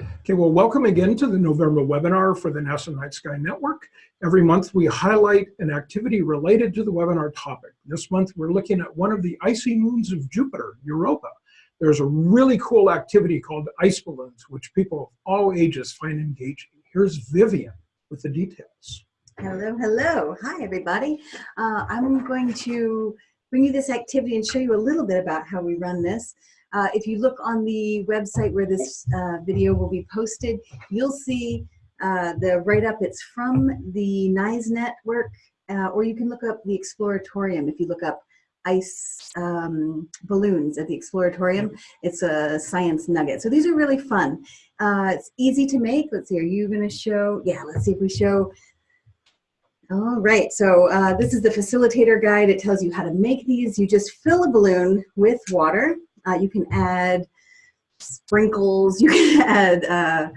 Okay, well, welcome again to the November webinar for the NASA Night Sky Network. Every month we highlight an activity related to the webinar topic. This month we're looking at one of the icy moons of Jupiter, Europa. There's a really cool activity called ice balloons, which people of all ages find engaging. Here's Vivian with the details. Hello, hello. Hi, everybody. Uh, I'm going to bring you this activity and show you a little bit about how we run this. Uh, if you look on the website where this uh, video will be posted, you'll see uh, the write-up. It's from the NISE network, uh, or you can look up the Exploratorium if you look up ice um, balloons at the Exploratorium. It's a science nugget. So these are really fun. Uh, it's easy to make. Let's see, are you gonna show? Yeah, let's see if we show all right, so uh, this is the facilitator guide. It tells you how to make these. You just fill a balloon with water uh, you can add sprinkles, you can add uh,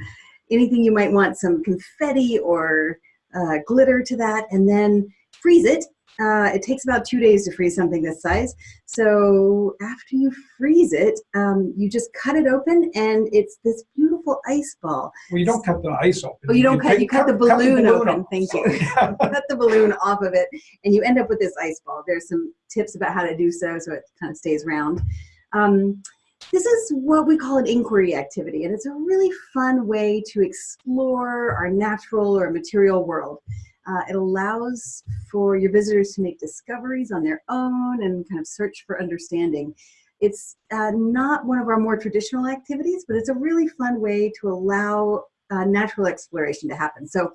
anything you might want, some confetti or uh, glitter to that, and then freeze it. Uh, it takes about two days to freeze something this size. So after you freeze it, um, you just cut it open and it's this beautiful ice ball. Well, you don't cut the ice open. Oh, you don't you cut, you cut, cut, the balloon, cut the balloon open. Off. Thank you. cut the balloon off of it and you end up with this ice ball. There's some tips about how to do so so it kind of stays round. Um, this is what we call an inquiry activity, and it's a really fun way to explore our natural or material world. Uh, it allows for your visitors to make discoveries on their own and kind of search for understanding. It's uh, not one of our more traditional activities, but it's a really fun way to allow uh, natural exploration to happen. So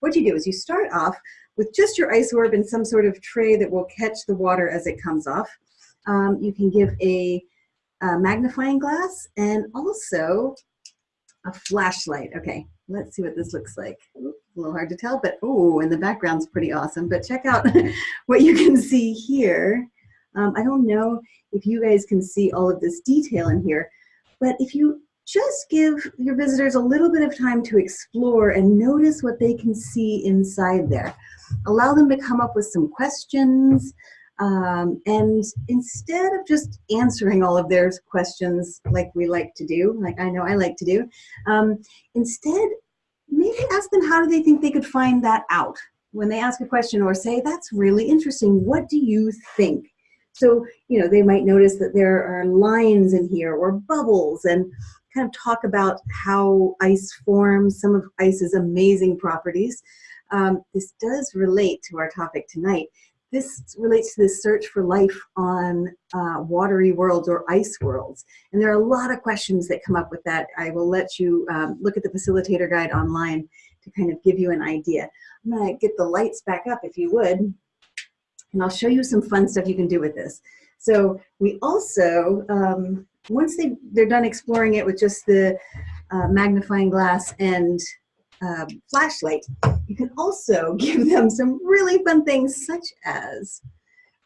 what you do is you start off with just your ice orb in some sort of tray that will catch the water as it comes off. Um, you can give a a magnifying glass and also a flashlight. Okay, let's see what this looks like. a little hard to tell, but oh, and the background's pretty awesome. But check out what you can see here. Um, I don't know if you guys can see all of this detail in here, but if you just give your visitors a little bit of time to explore and notice what they can see inside there. Allow them to come up with some questions, um, and instead of just answering all of their questions like we like to do, like I know I like to do, um, instead maybe ask them how do they think they could find that out when they ask a question or say, that's really interesting, what do you think? So, you know, they might notice that there are lines in here or bubbles and kind of talk about how ice forms, some of ice's amazing properties. Um, this does relate to our topic tonight. This relates to the search for life on uh, watery worlds or ice worlds. And there are a lot of questions that come up with that. I will let you um, look at the facilitator guide online to kind of give you an idea. I'm gonna get the lights back up if you would, and I'll show you some fun stuff you can do with this. So we also, um, once they, they're done exploring it with just the uh, magnifying glass and uh, flashlight, you can also give them some really fun things such as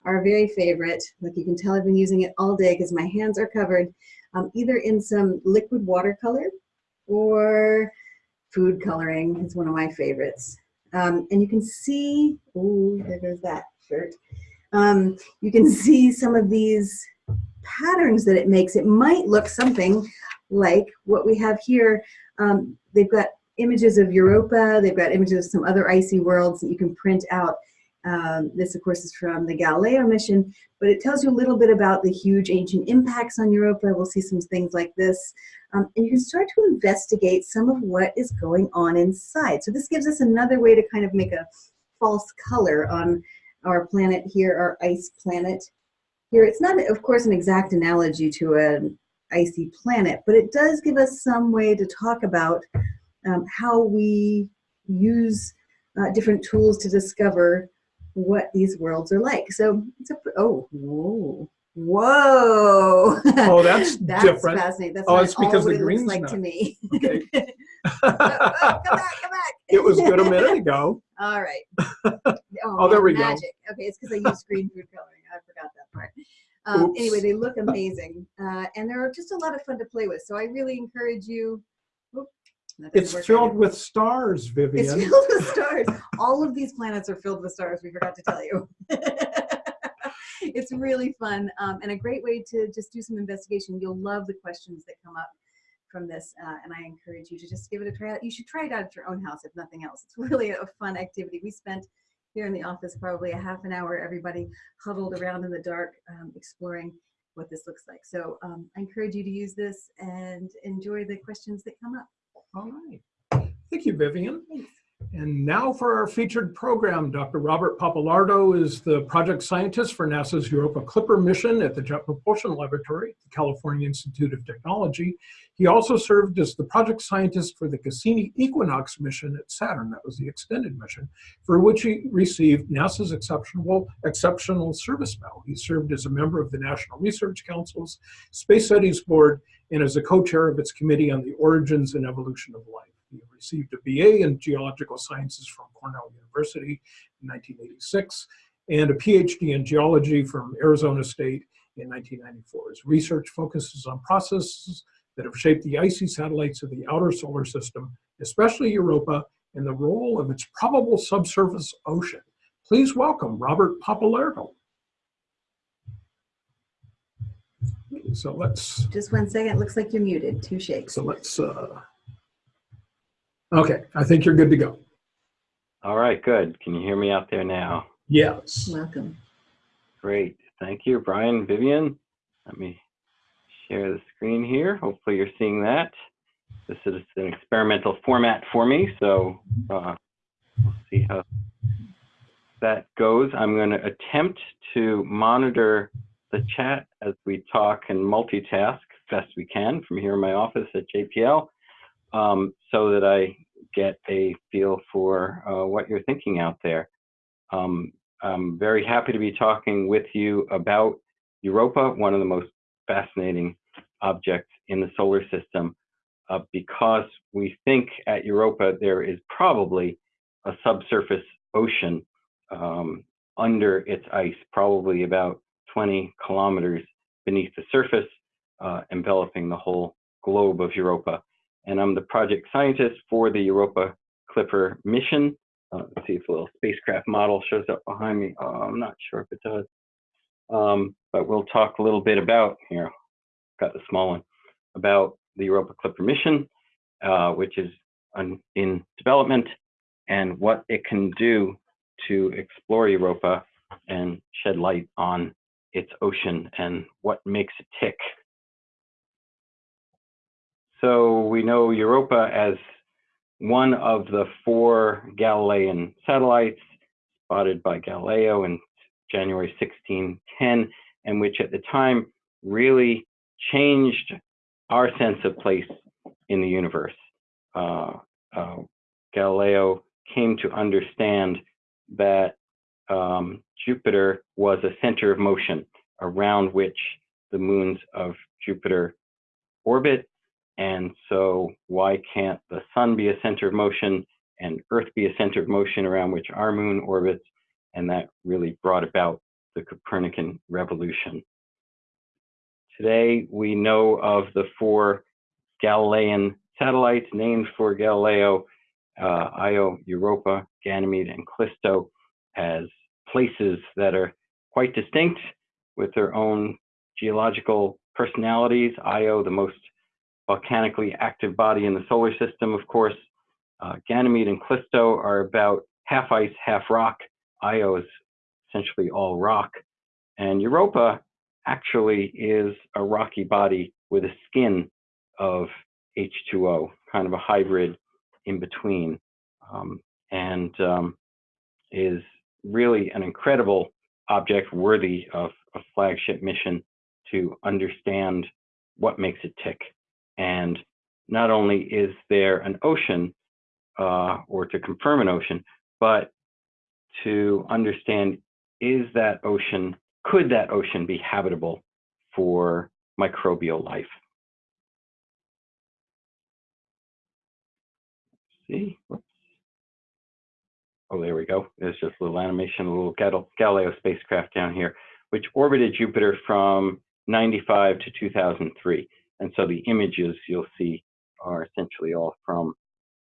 our very favorite, like you can tell I've been using it all day because my hands are covered, um, either in some liquid watercolor or food coloring is one of my favorites. Um, and you can see, oh, there goes that shirt. Um, you can see some of these patterns that it makes. It might look something like what we have here. Um, they've got images of Europa. They've got images of some other icy worlds that you can print out. Um, this, of course, is from the Galileo mission, but it tells you a little bit about the huge ancient impacts on Europa. We'll see some things like this. Um, and you can start to investigate some of what is going on inside. So this gives us another way to kind of make a false color on our planet here, our ice planet. Here, it's not, of course, an exact analogy to an icy planet, but it does give us some way to talk about um, how we use uh, different tools to discover what these worlds are like. So it's a, oh, whoa. Whoa! Oh, that's, that's different. fascinating. That's oh, it's because the green's like not. to me. Okay. oh, oh, come back, come back. it was good a minute ago. All right. Oh, oh there we magic. go. Okay, it's because I used green food coloring. I forgot that part. Um, anyway, they look amazing, uh, and they're just a lot of fun to play with. So I really encourage you. It's filled with stars, Vivian. It's filled with stars. All of these planets are filled with stars. We forgot to tell you. it's really fun um, and a great way to just do some investigation. You'll love the questions that come up from this, uh, and I encourage you to just give it a try out. You should try it out at your own house, if nothing else. It's really a fun activity. We spent here in the office probably a half an hour, everybody huddled around in the dark, um, exploring what this looks like. So um, I encourage you to use this and enjoy the questions that come up. All right. Thank you, Vivian. And now for our featured program, Dr. Robert Pappalardo is the project scientist for NASA's Europa Clipper mission at the Jet Propulsion Laboratory, the California Institute of Technology. He also served as the project scientist for the Cassini Equinox mission at Saturn, that was the extended mission, for which he received NASA's exceptional, exceptional service medal. He served as a member of the National Research Council's Space Studies Board and as a co-chair of its Committee on the Origins and Evolution of Life. He received a BA in Geological Sciences from Cornell University in 1986 and a PhD in Geology from Arizona State in 1994. His research focuses on processes that have shaped the icy satellites of the outer solar system, especially Europa, and the role of its probable subsurface ocean. Please welcome Robert Pappalardo. So let's, Just one second. Looks like you're muted. Two shakes. so let's, uh, okay, I think you're good to go. All right, good. Can you hear me out there now? Yes. Welcome. Great. Thank you, Brian, Vivian. Let me share the screen here. Hopefully you're seeing that. This is an experimental format for me, so uh, we'll see how that goes. I'm going to attempt to monitor the chat as we talk and multitask as best we can from here in my office at JPL um, so that I get a feel for uh, what you're thinking out there. Um, I'm very happy to be talking with you about Europa, one of the most fascinating objects in the solar system, uh, because we think at Europa there is probably a subsurface ocean um, under its ice, probably about 20 kilometers beneath the surface, uh, enveloping the whole globe of Europa. And I'm the project scientist for the Europa Clipper mission. Uh, let's see if a little spacecraft model shows up behind me. Oh, I'm not sure if it does. Um, but we'll talk a little bit about, here, got the small one, about the Europa Clipper mission, uh, which is in development, and what it can do to explore Europa and shed light on its ocean and what makes it tick. So we know Europa as one of the four Galilean satellites spotted by Galileo in January 1610, and which at the time really changed our sense of place in the universe. Uh, uh, Galileo came to understand that um, Jupiter was a center of motion around which the moons of Jupiter orbit. And so why can't the sun be a center of motion and Earth be a center of motion around which our moon orbits? And that really brought about the Copernican revolution. Today, we know of the four Galilean satellites named for Galileo, uh, Io, Europa, Ganymede, and Callisto as places that are quite distinct with their own geological personalities. Io, the most volcanically active body in the solar system, of course. Uh, Ganymede and Callisto are about half ice, half rock. Io is essentially all rock. And Europa actually is a rocky body with a skin of H2O, kind of a hybrid in between, um, and um, is really an incredible object worthy of a flagship mission to understand what makes it tick. And not only is there an ocean, uh, or to confirm an ocean, but to understand is that ocean, could that ocean be habitable for microbial life? see, whoops. Oh, there we go. There's just a little animation, a little Galileo spacecraft down here, which orbited Jupiter from 95 to 2003. And so the images you'll see are essentially all from,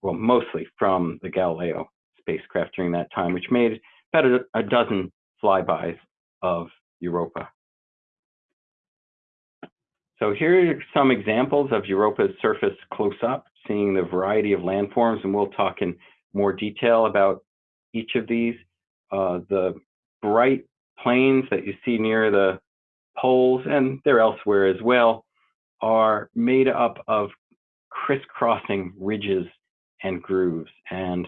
well, mostly from the Galileo spacecraft during that time, which made about a, a dozen flybys of Europa. So here are some examples of Europa's surface close up, seeing the variety of landforms, and we'll talk in more detail about each of these. Uh, the bright plains that you see near the poles, and they're elsewhere as well, are made up of crisscrossing ridges and grooves. And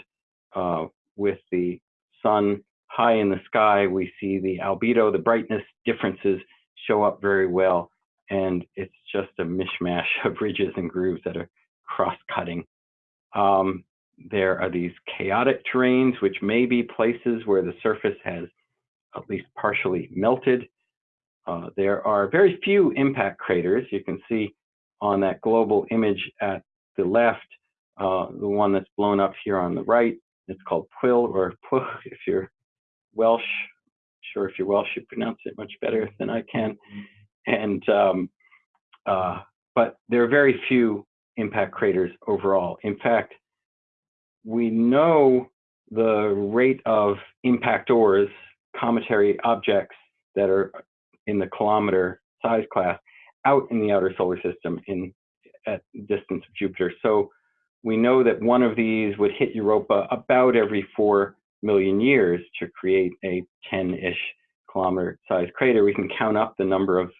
uh, with the sun high in the sky, we see the albedo, the brightness differences show up very well. And it's just a mishmash of ridges and grooves that are cross-cutting. Um, there are these chaotic terrains, which may be places where the surface has at least partially melted. Uh, there are very few impact craters. You can see on that global image at the left, uh, the one that's blown up here on the right. It's called Pwyll or Pwch if you're Welsh. Sure, if you're Welsh, you pronounce it much better than I can. And um, uh, but there are very few impact craters overall. In fact, we know the rate of impactors, cometary objects that are in the kilometer size class out in the outer solar system in at distance of Jupiter. So we know that one of these would hit Europa about every four million years to create a 10-ish kilometer sized crater. We can count up the number of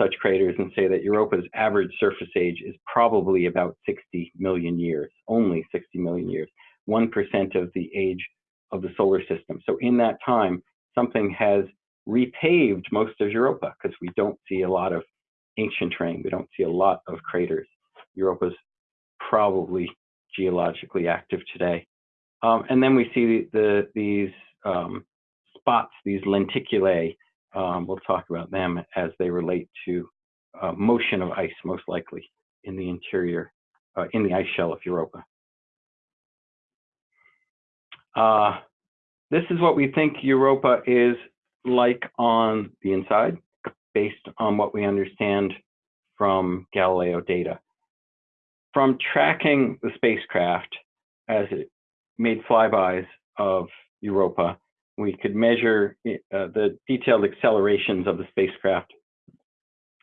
such craters and say that Europa's average surface age is probably about 60 million years, only 60 million years, 1% of the age of the solar system. So in that time, something has repaved most of Europa because we don't see a lot of ancient terrain. We don't see a lot of craters. Europa's probably geologically active today. Um, and then we see the, the these um, spots, these lenticulae, um, we'll talk about them as they relate to uh, motion of ice, most likely in the interior, uh, in the ice shell of Europa. Uh, this is what we think Europa is like on the inside, based on what we understand from Galileo data. From tracking the spacecraft as it made flybys of Europa, we could measure uh, the detailed accelerations of the spacecraft,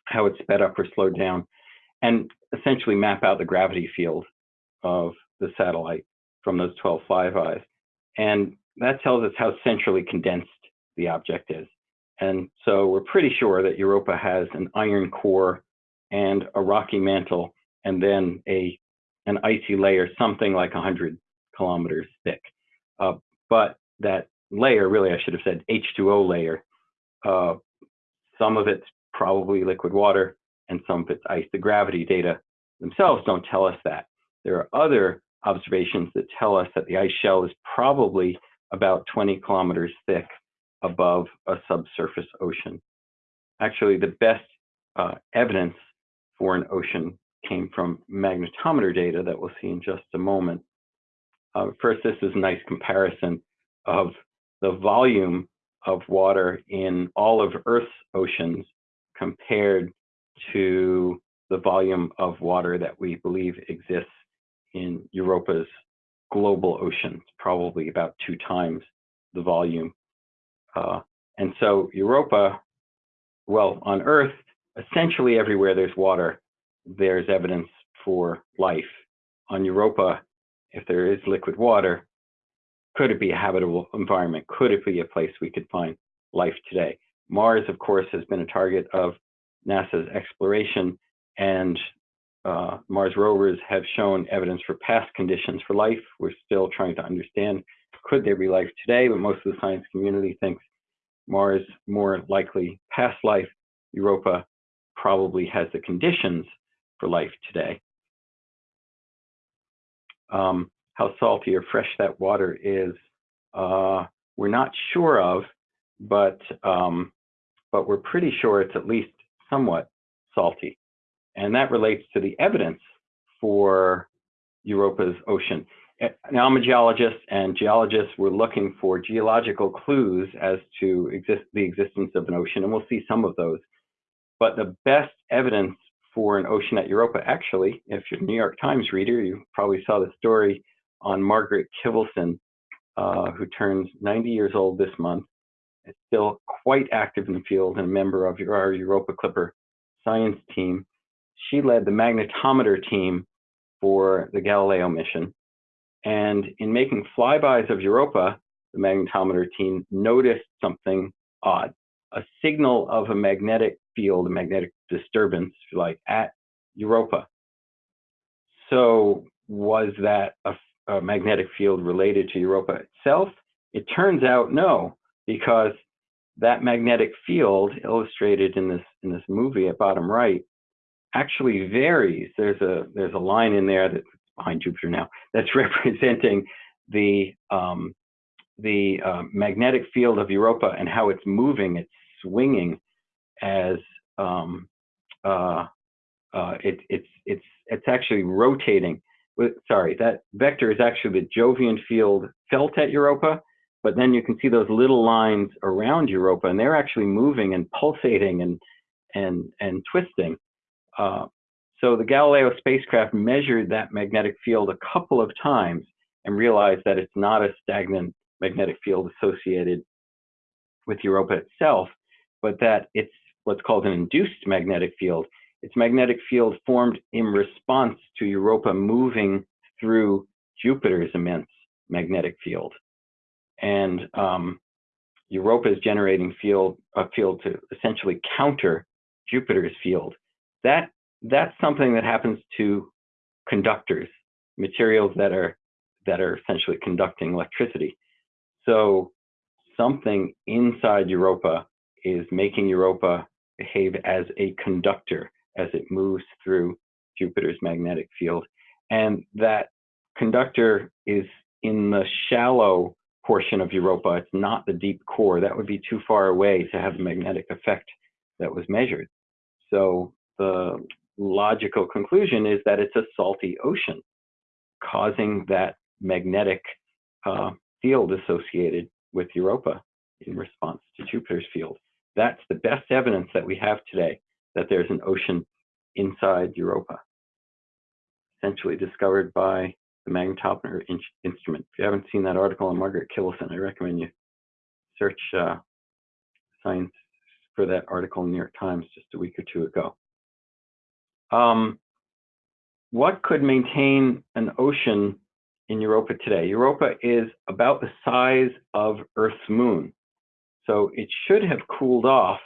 how it sped up or slowed down, and essentially map out the gravity field of the satellite from those 12 flybys. And that tells us how centrally condensed the object is. And so we're pretty sure that Europa has an iron core and a rocky mantle, and then a an icy layer, something like 100 kilometers thick. Uh, but that layer, really, I should have said H2O layer. Uh, some of it's probably liquid water and some of it's ice. The gravity data themselves don't tell us that. There are other observations that tell us that the ice shell is probably about 20 kilometers thick above a subsurface ocean. Actually, the best uh, evidence for an ocean came from magnetometer data that we'll see in just a moment. Uh, first, this is a nice comparison of the volume of water in all of Earth's oceans compared to the volume of water that we believe exists in Europa's global oceans, probably about two times the volume. Uh, and so Europa, well, on Earth, essentially everywhere there's water, there's evidence for life. On Europa, if there is liquid water, could it be a habitable environment? Could it be a place we could find life today? Mars, of course, has been a target of NASA's exploration, and uh, Mars rovers have shown evidence for past conditions for life. We're still trying to understand could there be life today, but most of the science community thinks Mars more likely past life. Europa probably has the conditions for life today. Um, how salty or fresh that water is, uh, we're not sure of, but um, but we're pretty sure it's at least somewhat salty, and that relates to the evidence for Europa's ocean. Now I'm a geologist, and geologists were looking for geological clues as to exist the existence of an ocean, and we'll see some of those. But the best evidence for an ocean at Europa, actually, if you're a New York Times reader, you probably saw the story on Margaret Kivelson, uh, who turns 90 years old this month. Is still quite active in the field and a member of our Europa Clipper science team. she led the magnetometer team for the Galileo mission. And in making flybys of Europa, the magnetometer team noticed something odd, a signal of a magnetic field, a magnetic disturbance, like, at Europa. So was that a, a magnetic field related to Europa itself? It turns out no, because that magnetic field illustrated in this in this movie at bottom right actually varies. There's a there's a line in there that's behind Jupiter now that's representing the um, the uh, magnetic field of Europa and how it's moving, it's swinging as um, uh, uh, it, it's it's it's actually rotating. Sorry, that vector is actually the Jovian field felt at Europa, but then you can see those little lines around Europa, and they're actually moving and pulsating and and and twisting. Uh, so the Galileo spacecraft measured that magnetic field a couple of times and realized that it's not a stagnant magnetic field associated with Europa itself, but that it's what's called an induced magnetic field. Its magnetic field formed in response to Europa moving through Jupiter's immense magnetic field. And um, Europa is generating field, a field to essentially counter Jupiter's field. That, that's something that happens to conductors, materials that are, that are essentially conducting electricity. So something inside Europa is making Europa behave as a conductor as it moves through Jupiter's magnetic field. And that conductor is in the shallow portion of Europa. It's not the deep core. That would be too far away to have the magnetic effect that was measured. So the logical conclusion is that it's a salty ocean causing that magnetic uh, field associated with Europa in response to Jupiter's field. That's the best evidence that we have today that there's an ocean inside Europa, essentially discovered by the magnetometer in instrument. If you haven't seen that article on Margaret Kivelson, I recommend you search uh, science for that article in the New York Times just a week or two ago. Um, what could maintain an ocean in Europa today? Europa is about the size of Earth's moon. So it should have cooled off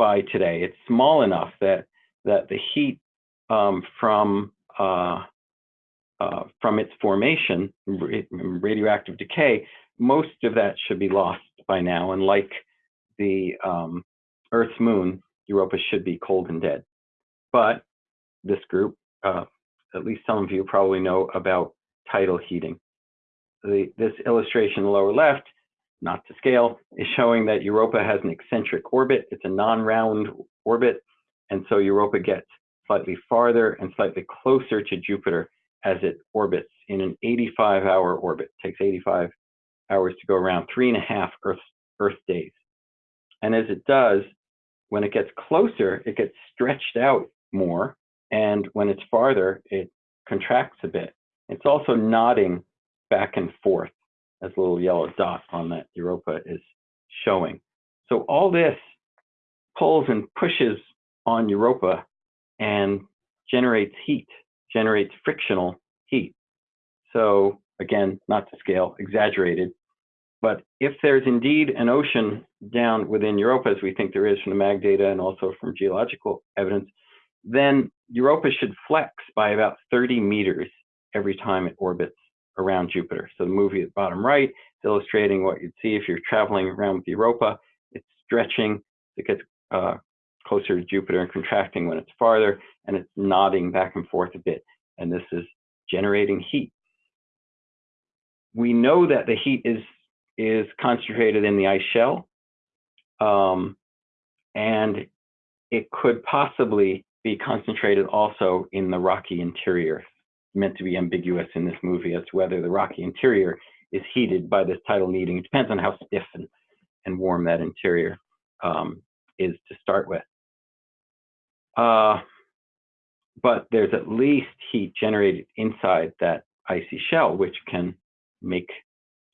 by today. It's small enough that that the heat um, from uh, uh, from its formation, radioactive decay, most of that should be lost by now. And like the um, Earth's moon, Europa should be cold and dead. But this group, uh, at least some of you probably know about tidal heating. The, this illustration lower left not to scale, is showing that Europa has an eccentric orbit. It's a non-round orbit, and so Europa gets slightly farther and slightly closer to Jupiter as it orbits in an 85-hour orbit. It takes 85 hours to go around, three and a half Earth, Earth days. And as it does, when it gets closer, it gets stretched out more, and when it's farther, it contracts a bit. It's also nodding back and forth as a little yellow dot on that Europa is showing. So all this pulls and pushes on Europa and generates heat, generates frictional heat. So again, not to scale, exaggerated. But if there's indeed an ocean down within Europa, as we think there is from the MAG data and also from geological evidence, then Europa should flex by about 30 meters every time it orbits around Jupiter. So the movie at the bottom right is illustrating what you'd see if you're traveling around with Europa. It's stretching, it gets uh, closer to Jupiter and contracting when it's farther, and it's nodding back and forth a bit. And this is generating heat. We know that the heat is, is concentrated in the ice shell, um, and it could possibly be concentrated also in the rocky interior meant to be ambiguous in this movie as to whether the rocky interior is heated by this tidal kneading. It depends on how stiff and, and warm that interior um, is to start with. Uh, but there's at least heat generated inside that icy shell, which can make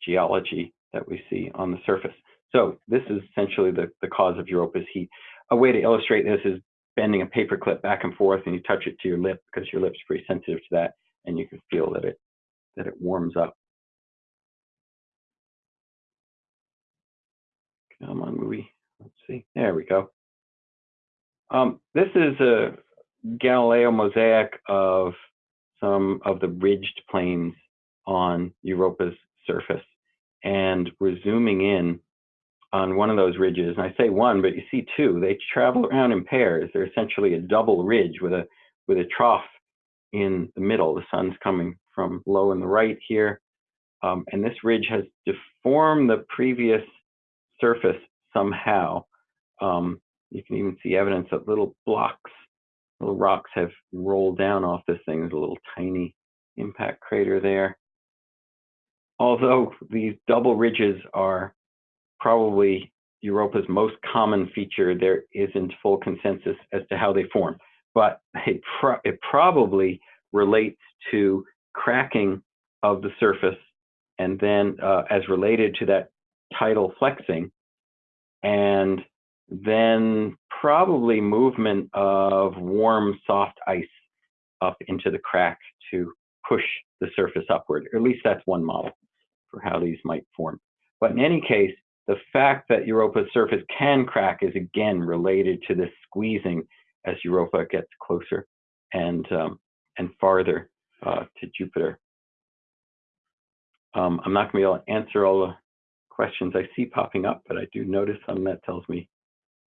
geology that we see on the surface. So this is essentially the, the cause of Europa's heat. A way to illustrate this is bending a paper clip back and forth and you touch it to your lip because your lip's pretty sensitive to that and you can feel that it that it warms up. Come on, movie. Let's see. There we go. Um, this is a Galileo mosaic of some of the ridged plains on Europa's surface. And we're zooming in on one of those ridges. And I say one, but you see two. They travel around in pairs. They're essentially a double ridge with a with a trough in the middle. The sun's coming from low in the right here. Um, and this ridge has deformed the previous surface somehow. Um, you can even see evidence that little blocks, little rocks have rolled down off this thing. There's a little tiny impact crater there. Although these double ridges are probably Europa's most common feature, there isn't full consensus as to how they form. But it, pro it probably relates to cracking of the surface and then uh, as related to that tidal flexing and then probably movement of warm, soft ice up into the crack to push the surface upward. Or at least that's one model for how these might form. But in any case, the fact that Europa's surface can crack is again related to this squeezing as Europa gets closer and um, and farther uh, to Jupiter. Um, I'm not going to be able to answer all the questions I see popping up, but I do notice some that tells me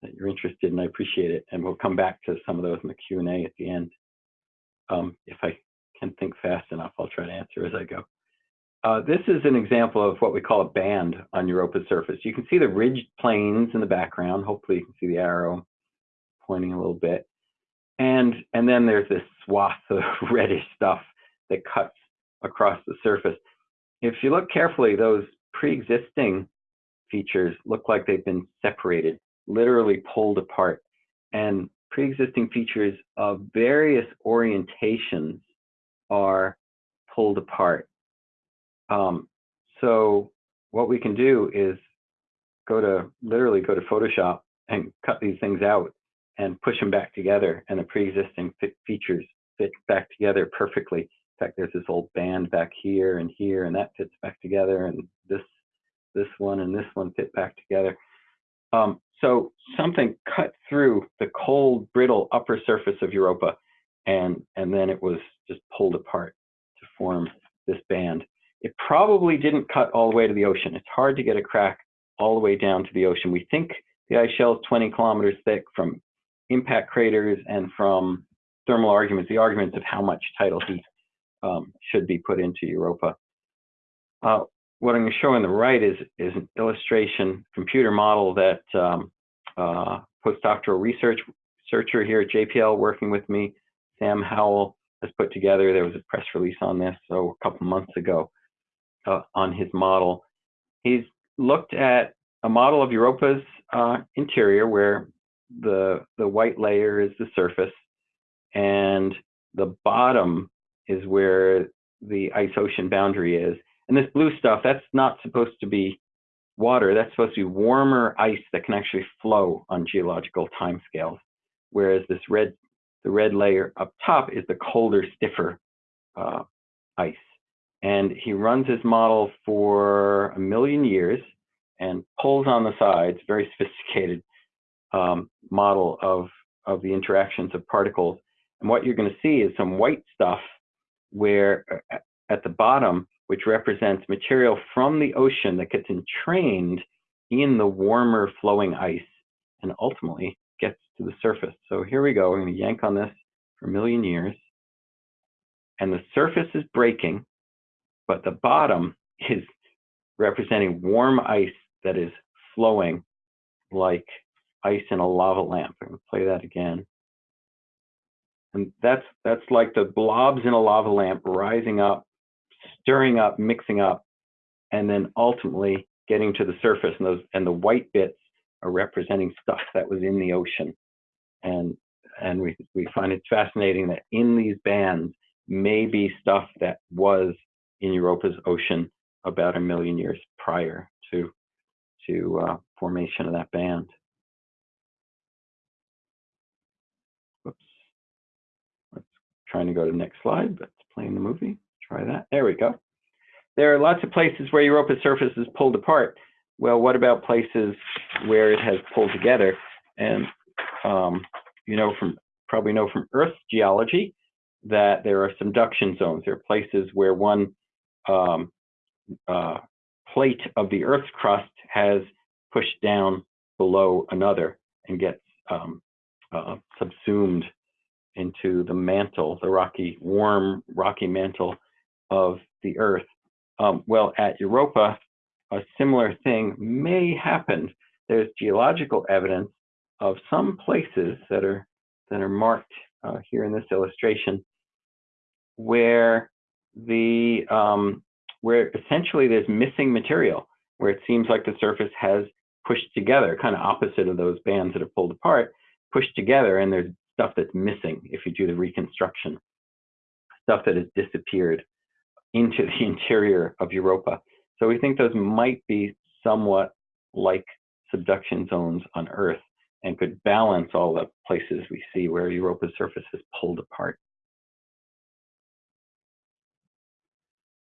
that you're interested and I appreciate it. And we'll come back to some of those in the Q&A at the end. Um, if I can think fast enough, I'll try to answer as I go. Uh, this is an example of what we call a band on Europa's surface. You can see the ridged plains in the background. Hopefully you can see the arrow pointing a little bit. And, and then there's this swath of reddish stuff that cuts across the surface. If you look carefully, those pre-existing features look like they've been separated literally pulled apart. And pre-existing features of various orientations are pulled apart. Um, so what we can do is go to literally go to Photoshop and cut these things out and push them back together and the pre-existing features fit back together perfectly. In fact, there's this old band back here and here and that fits back together and this this one and this one fit back together. Um, so something cut through the cold, brittle upper surface of Europa, and, and then it was just pulled apart to form this band. It probably didn't cut all the way to the ocean. It's hard to get a crack all the way down to the ocean. We think the ice shell is 20 kilometers thick from impact craters and from thermal arguments, the arguments of how much tidal heat um, should be put into Europa. Uh, what I'm going to show on the right is, is an illustration computer model that um, uh, postdoctoral research researcher here at JPL working with me, Sam Howell, has put together. There was a press release on this so a couple months ago uh, on his model. He's looked at a model of Europa's uh, interior where the, the white layer is the surface and the bottom is where the ice ocean boundary is and this blue stuff, that's not supposed to be water. That's supposed to be warmer ice that can actually flow on geological timescales. Whereas this red, the red layer up top is the colder, stiffer uh, ice. And he runs his model for a million years and pulls on the sides, very sophisticated um, model of, of the interactions of particles. And what you're going to see is some white stuff where uh, at the bottom, which represents material from the ocean that gets entrained in the warmer flowing ice and ultimately gets to the surface. So here we go. We're going to yank on this for a million years. And the surface is breaking, but the bottom is representing warm ice that is flowing like ice in a lava lamp. I'm to play that again. And that's that's like the blobs in a lava lamp rising up stirring up, mixing up, and then ultimately getting to the surface. And those and the white bits are representing stuff that was in the ocean. And and we we find it fascinating that in these bands may be stuff that was in Europa's ocean about a million years prior to to uh, formation of that band. Trying to go to the next slide, but it's playing the movie. Try that. There we go. There are lots of places where Europa's surface is pulled apart. Well, what about places where it has pulled together? And um, you know from probably know from Earth geology that there are subduction zones. There are places where one um, uh, plate of the Earth's crust has pushed down below another and gets um, uh, subsumed into the mantle, the rocky, warm, rocky mantle of the Earth. Um, well, at Europa, a similar thing may happen. There's geological evidence of some places that are that are marked uh, here in this illustration where the um, where essentially there's missing material where it seems like the surface has pushed together, kind of opposite of those bands that are pulled apart, pushed together, and there's stuff that's missing if you do the reconstruction, stuff that has disappeared into the interior of Europa. So we think those might be somewhat like subduction zones on Earth and could balance all the places we see where Europa's surface is pulled apart.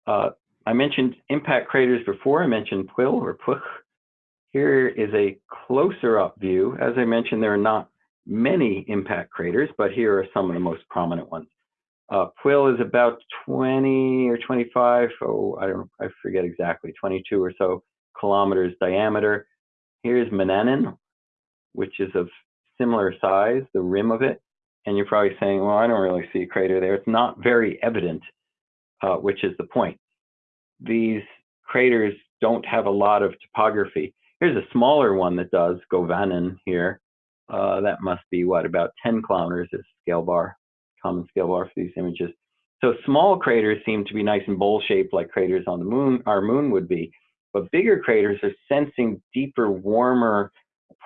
Uh, I mentioned impact craters before. I mentioned Pwyll or Puch. Here is a closer up view. As I mentioned, there are not many impact craters, but here are some of the most prominent ones. Uh, Pwyll is about 20 or 25, oh, I don't, I forget exactly, 22 or so kilometers diameter. Here's Manannán, which is of similar size, the rim of it. And you're probably saying, well, I don't really see a crater there. It's not very evident, uh, which is the point. These craters don't have a lot of topography. Here's a smaller one that does, Govannan here. Uh, that must be what, about 10 kilometers is scale bar, common scale bar for these images. So small craters seem to be nice and bowl shaped like craters on the moon, our moon would be. But bigger craters are sensing deeper, warmer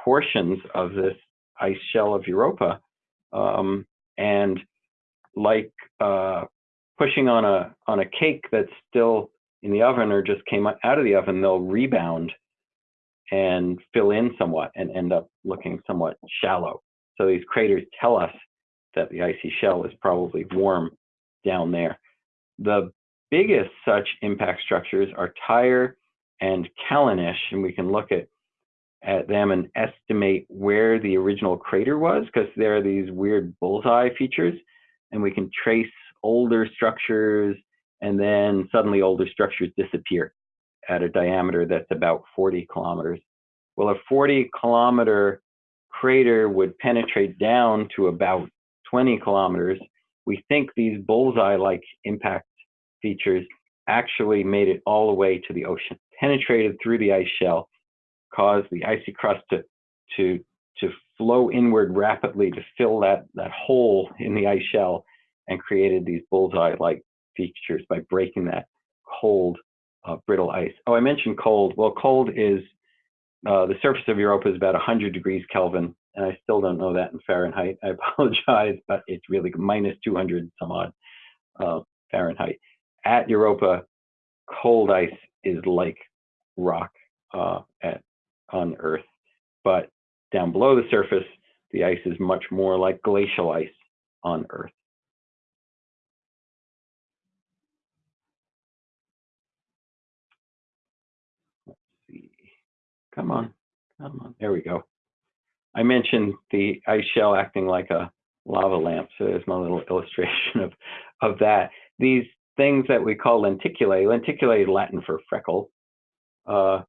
portions of this ice shell of Europa. Um, and like uh, pushing on a on a cake that's still in the oven or just came out of the oven, they'll rebound and fill in somewhat and end up looking somewhat shallow. So these craters tell us that the icy shell is probably warm down there. The biggest such impact structures are Tyre and Callanish, and we can look at at them and estimate where the original crater was because there are these weird bullseye features and we can trace older structures and then suddenly older structures disappear at a diameter that's about 40 kilometers. Well, a 40 kilometer crater would penetrate down to about 20 kilometers. We think these bullseye-like impact features actually made it all the way to the ocean, penetrated through the ice shell, caused the icy crust to, to, to flow inward rapidly to fill that, that hole in the ice shell and created these bullseye-like features by breaking that cold, uh, brittle ice. Oh, I mentioned cold. Well, cold is, uh, the surface of Europa is about 100 degrees Kelvin, and I still don't know that in Fahrenheit. I apologize, but it's really minus 200 some odd uh, Fahrenheit. At Europa, cold ice is like rock uh, at on Earth, but down below the surface, the ice is much more like glacial ice on Earth. Come on, come on. There we go. I mentioned the ice shell acting like a lava lamp, so there's my little illustration of, of that. These things that we call lenticulae, lenticulae Latin for freckle, uh,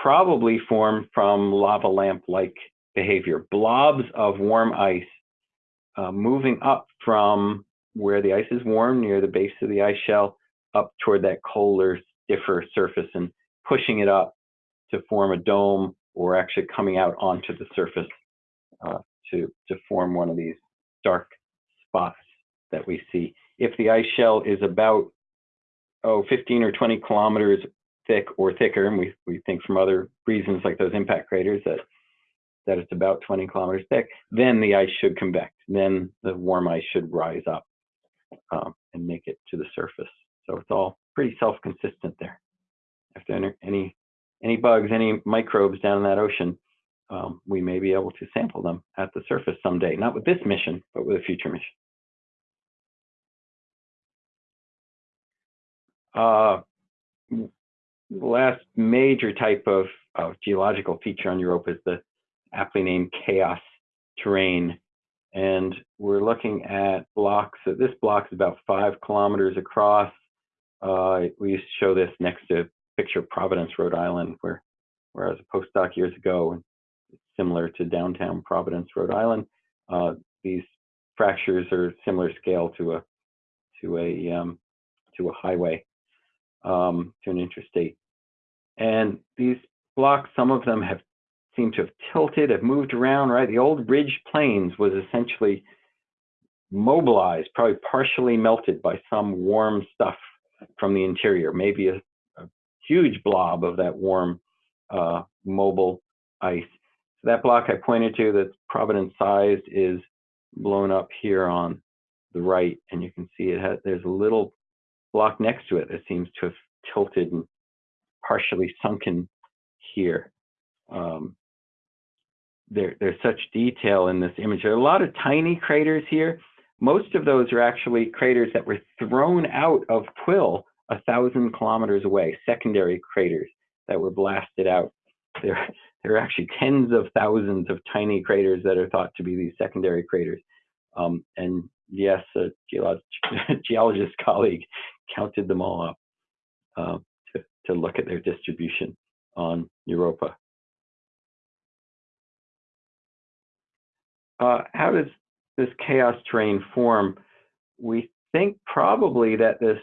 probably form from lava lamp-like behavior. Blobs of warm ice uh, moving up from where the ice is warm near the base of the ice shell up toward that colder, stiffer surface and pushing it up to form a dome or actually coming out onto the surface uh, to, to form one of these dark spots that we see. If the ice shell is about, oh, 15 or 20 kilometers thick or thicker, and we, we think from other reasons like those impact craters that, that it's about 20 kilometers thick, then the ice should convect. Then the warm ice should rise up um, and make it to the surface. So it's all pretty self-consistent there. If there are any, any bugs, any microbes down in that ocean, um, we may be able to sample them at the surface someday, not with this mission, but with a future mission. Uh, last major type of, of geological feature on Europa is the aptly named chaos terrain. And we're looking at blocks. So this block is about five kilometers across. Uh, we used to show this next to picture Providence, Rhode Island, where, where I was a postdoc years ago, and similar to downtown Providence, Rhode Island. Uh, these fractures are similar scale to a to a um, to a highway, um, to an interstate. And these blocks, some of them have seemed to have tilted, have moved around, right? The old ridge plains was essentially mobilized, probably partially melted by some warm stuff from the interior, maybe a huge blob of that warm uh, mobile ice. So that block I pointed to that's Providence sized is blown up here on the right, and you can see it has, there's a little block next to it that seems to have tilted and partially sunken here. Um, there, there's such detail in this image. There are a lot of tiny craters here. Most of those are actually craters that were thrown out of Pwyll a thousand kilometers away, secondary craters that were blasted out. There, there are actually tens of thousands of tiny craters that are thought to be these secondary craters. Um, and yes, a geolog geologist colleague counted them all up uh, to, to look at their distribution on Europa. Uh, how does this chaos terrain form? We think probably that this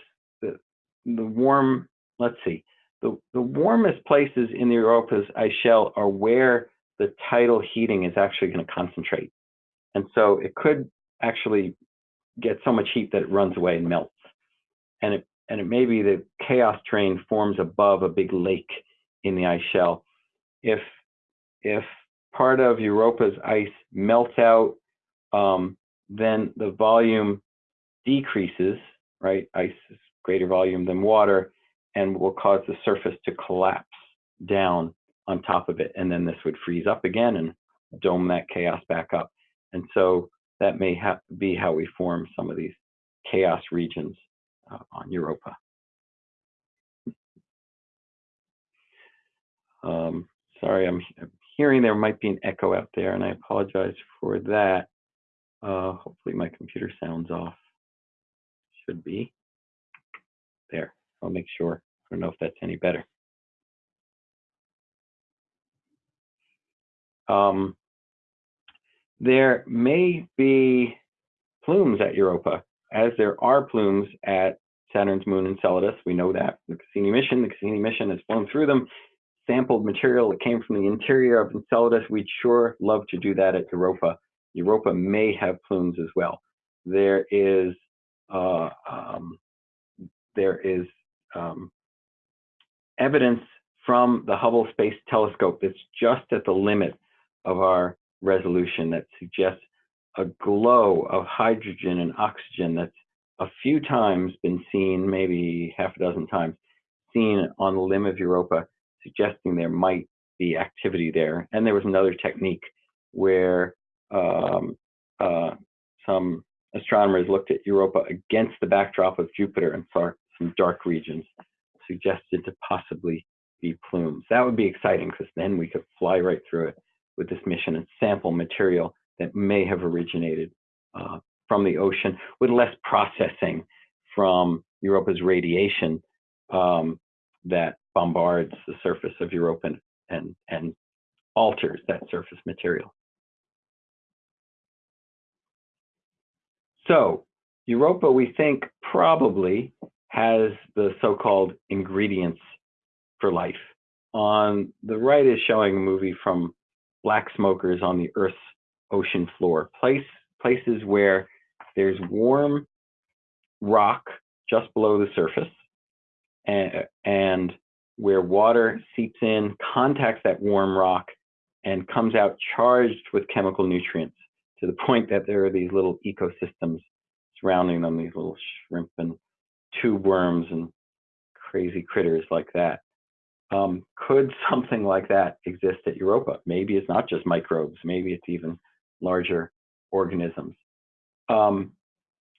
the, warm, let's see, the, the warmest places in the Europa's ice shell are where the tidal heating is actually going to concentrate. And so it could actually get so much heat that it runs away and melts. And it, and it may be the chaos terrain forms above a big lake in the ice shell. If, if part of Europa's ice melts out, um, then the volume decreases, right? Ice is greater volume than water and will cause the surface to collapse down on top of it. And then this would freeze up again and dome that chaos back up. And so that may be how we form some of these chaos regions uh, on Europa. Um, sorry, I'm, I'm, hearing there might be an echo out there, and I apologize for that. Uh, hopefully my computer sounds off. Should be. There, I'll make sure. I don't know if that's any better. Um, there may be plumes at Europa, as there are plumes at Saturn's moon Enceladus. We know that the Cassini mission, the Cassini mission has flown through them, sampled material that came from the interior of Enceladus. We'd sure love to do that at Europa. Europa may have plumes as well. There is uh, um, there is um, evidence from the Hubble Space Telescope that's just at the limit of our resolution that suggests a glow of hydrogen and oxygen that's a few times been seen, maybe half a dozen times, seen on the limb of Europa, suggesting there might be activity there. And there was another technique where um, uh, some astronomers looked at Europa against the backdrop of Jupiter and saw some dark regions, suggested to possibly be plumes. That would be exciting because then we could fly right through it with this mission and sample material that may have originated uh, from the ocean with less processing from Europa's radiation um, that bombards the surface of Europa and, and, and alters that surface material. So Europa, we think, probably has the so-called ingredients for life. On the right is showing a movie from black smokers on the Earth's ocean floor, place, places where there's warm rock just below the surface and, and where water seeps in, contacts that warm rock, and comes out charged with chemical nutrients to the point that there are these little ecosystems surrounding them, these little shrimp and tube worms and crazy critters like that. Um, could something like that exist at Europa? Maybe it's not just microbes, maybe it's even larger organisms. Um,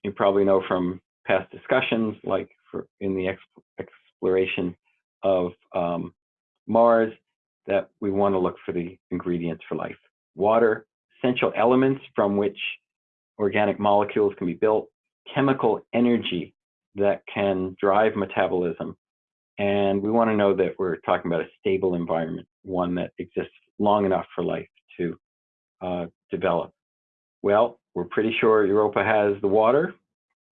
you probably know from past discussions, like for in the ex exploration of um, Mars, that we want to look for the ingredients for life. Water, essential elements from which organic molecules can be built, chemical energy that can drive metabolism. And we want to know that we're talking about a stable environment, one that exists long enough for life to uh, develop. Well, we're pretty sure Europa has the water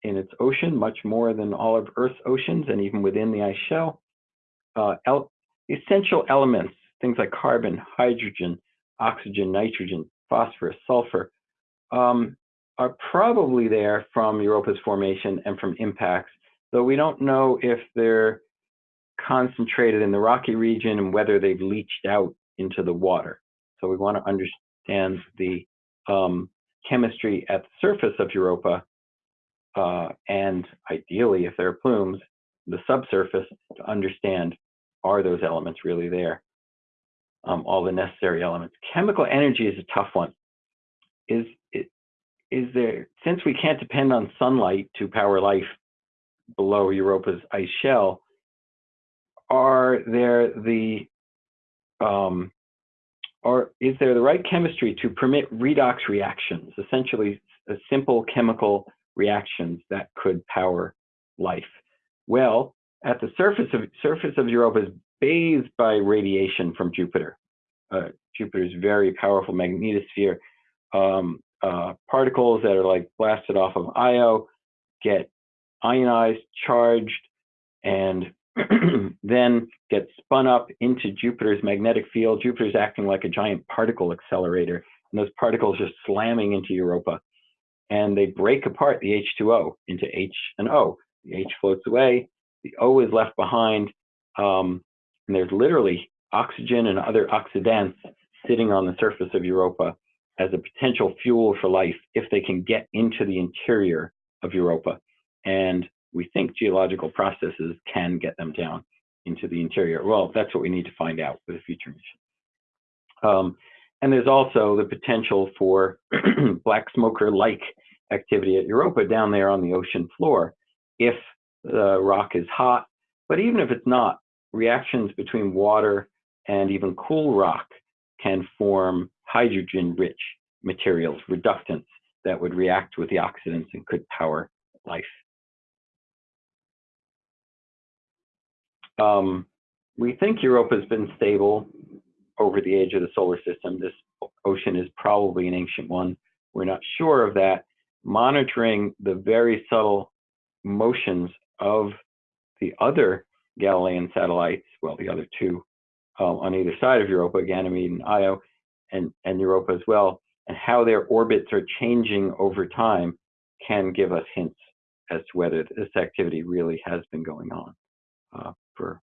in its ocean, much more than all of Earth's oceans, and even within the ice shell. Uh, el essential elements, things like carbon, hydrogen, oxygen, nitrogen, phosphorus, sulfur, um, are probably there from Europa's formation and from impacts, though we don't know if they're concentrated in the rocky region and whether they've leached out into the water. So we want to understand the um, chemistry at the surface of Europa, uh, and ideally, if there are plumes, the subsurface to understand are those elements really there, um, all the necessary elements. Chemical energy is a tough one. Is, is there, since we can't depend on sunlight to power life below Europa's ice shell, are there the um, or is there the right chemistry to permit redox reactions, essentially simple chemical reactions that could power life? Well, at the surface of surface of Europa is bathed by radiation from Jupiter. Uh, Jupiter's very powerful magnetosphere. Um, uh, particles that are like blasted off of Io get ionized, charged, and then get spun up into Jupiter's magnetic field. Jupiter's acting like a giant particle accelerator, and those particles are slamming into Europa. And they break apart the H2O into H and O. The H floats away, the O is left behind, um, and there's literally oxygen and other oxidants sitting on the surface of Europa as a potential fuel for life if they can get into the interior of Europa. And we think geological processes can get them down into the interior. Well, that's what we need to find out with a future mission. Um, and there's also the potential for black smoker-like activity at Europa down there on the ocean floor if the rock is hot. But even if it's not, reactions between water and even cool rock can form hydrogen-rich materials, reductants, that would react with the oxidants and could power life. Um, we think Europa has been stable over the age of the solar system. This ocean is probably an ancient one. We're not sure of that. Monitoring the very subtle motions of the other Galilean satellites, well, the other two um, on either side of Europa, Ganymede and Io, and, and Europa as well, and how their orbits are changing over time can give us hints as to whether this activity really has been going on. Uh, for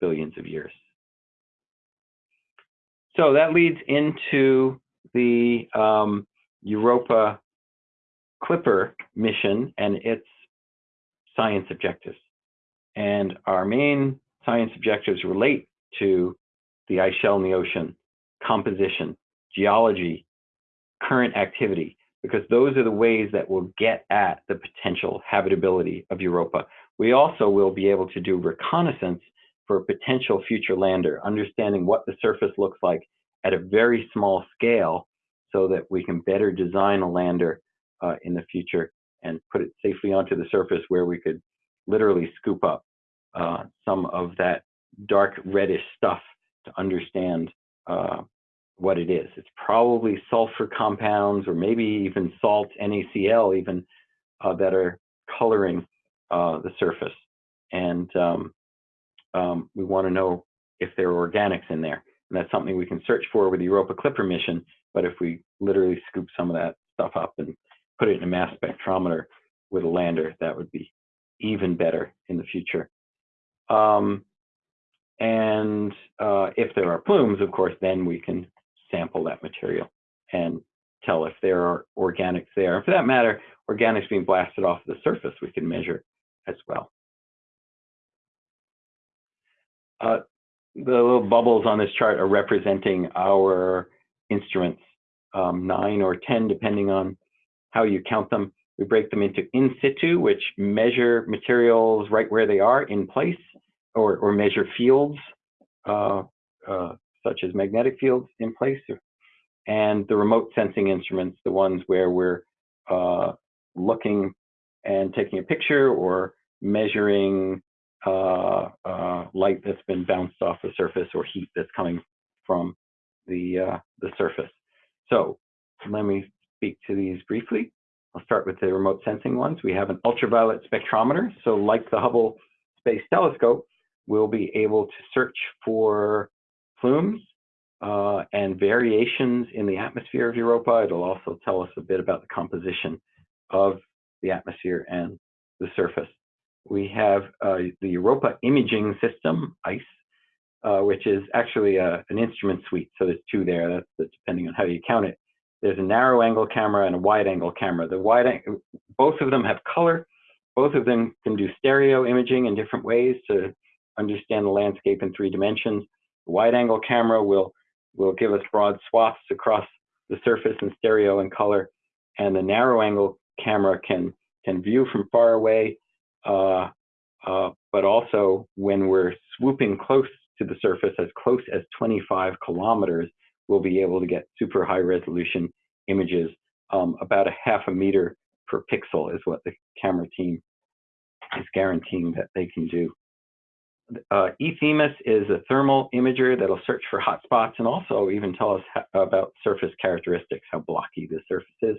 billions of years. So that leads into the um, Europa Clipper mission and its science objectives. And our main science objectives relate to the ice shell in the ocean, composition, geology, current activity, because those are the ways that will get at the potential habitability of Europa. We also will be able to do reconnaissance for a potential future lander, understanding what the surface looks like at a very small scale so that we can better design a lander uh, in the future and put it safely onto the surface where we could literally scoop up uh, some of that dark reddish stuff to understand uh, what it is. It's probably sulfur compounds or maybe even salt, NaCl even, uh, that are coloring uh, the surface. And um, um, we want to know if there are organics in there. And that's something we can search for with the Europa Clipper mission. But if we literally scoop some of that stuff up and put it in a mass spectrometer with a lander, that would be even better in the future. Um, and uh, if there are plumes, of course, then we can sample that material and tell if there are organics there. And for that matter, organics being blasted off the surface, we can measure as well. Uh, the little bubbles on this chart are representing our instruments, um, nine or 10, depending on how you count them. We break them into in situ, which measure materials right where they are in place, or, or measure fields, uh, uh, such as magnetic fields in place, and the remote sensing instruments, the ones where we're uh, looking and taking a picture or measuring uh, uh, light that's been bounced off the surface or heat that's coming from the, uh, the surface. So let me speak to these briefly. I'll start with the remote sensing ones. We have an ultraviolet spectrometer. So like the Hubble Space Telescope, we'll be able to search for plumes uh, and variations in the atmosphere of Europa. It'll also tell us a bit about the composition of the atmosphere and the surface. We have uh, the Europa Imaging System, EIS, uh, which is actually a, uh, an instrument suite. So there's two there, that's, that's, depending on how you count it. There's a narrow angle camera and a wide angle camera. The wide, both of them have color. Both of them can do stereo imaging in different ways to understand the landscape in three dimensions. The wide angle camera will, will give us broad swaths across the surface in stereo and color. And the narrow angle camera can, can view from far away, uh, uh, but also when we're swooping close to the surface, as close as 25 kilometers, we'll be able to get super high resolution images. Um, about a half a meter per pixel is what the camera team is guaranteeing that they can do. Uh, E-THEMIS is a thermal imager that'll search for hot spots and also even tell us about surface characteristics, how blocky the surface is.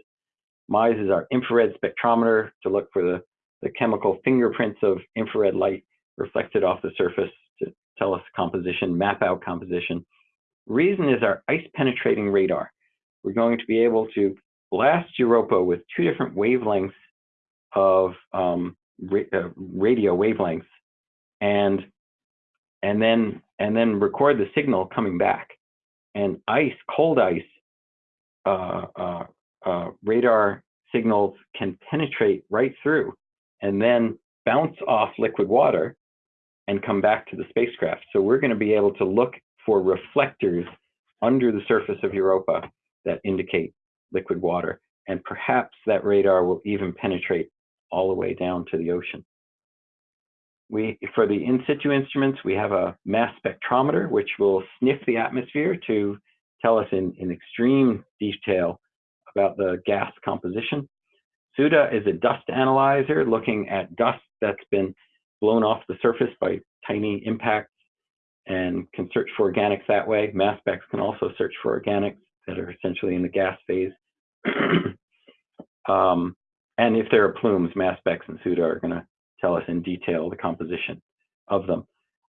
MISE is our infrared spectrometer to look for the, the chemical fingerprints of infrared light reflected off the surface to tell us composition, map out composition. REASON is our ice penetrating radar. We're going to be able to blast Europa with two different wavelengths of um, ra uh, radio wavelengths and and then and then record the signal coming back. And ice, cold ice, uh, uh, uh, radar signals can penetrate right through and then bounce off liquid water and come back to the spacecraft. So we're going to be able to look for reflectors under the surface of Europa that indicate liquid water. And perhaps that radar will even penetrate all the way down to the ocean. We, for the in situ instruments, we have a mass spectrometer, which will sniff the atmosphere to tell us in, in extreme detail about the gas composition. SUDA is a dust analyzer looking at dust that's been blown off the surface by tiny impacts and can search for organics that way. MASPEX can also search for organics that are essentially in the gas phase. um, and if there are plumes, MASPEX and SUDA are going to tell us in detail the composition of them.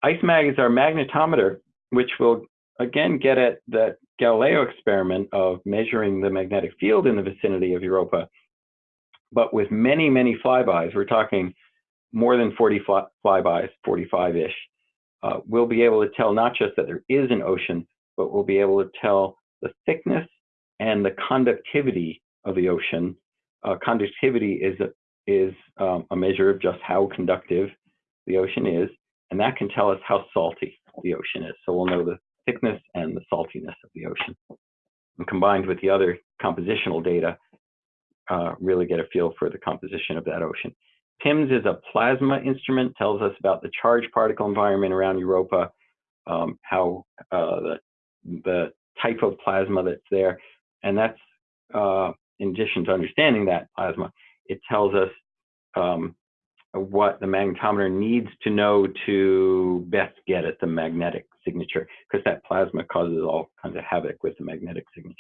IceMag is our magnetometer, which will again get at that Galileo experiment of measuring the magnetic field in the vicinity of Europa, but with many, many flybys. We're talking more than 40 fly flybys, 45-ish. Uh, we'll be able to tell not just that there is an ocean, but we'll be able to tell the thickness and the conductivity of the ocean. Uh, conductivity is a, is um, a measure of just how conductive the ocean is, and that can tell us how salty the ocean is. So we'll know the thickness and the saltiness of the ocean. And combined with the other compositional data, uh, really get a feel for the composition of that ocean. PIMS is a plasma instrument, tells us about the charged particle environment around Europa, um, how uh, the, the type of plasma that's there. And that's, uh, in addition to understanding that plasma, it tells us um, what the magnetometer needs to know to best get at the magnetic signature, because that plasma causes all kinds of havoc with the magnetic signature.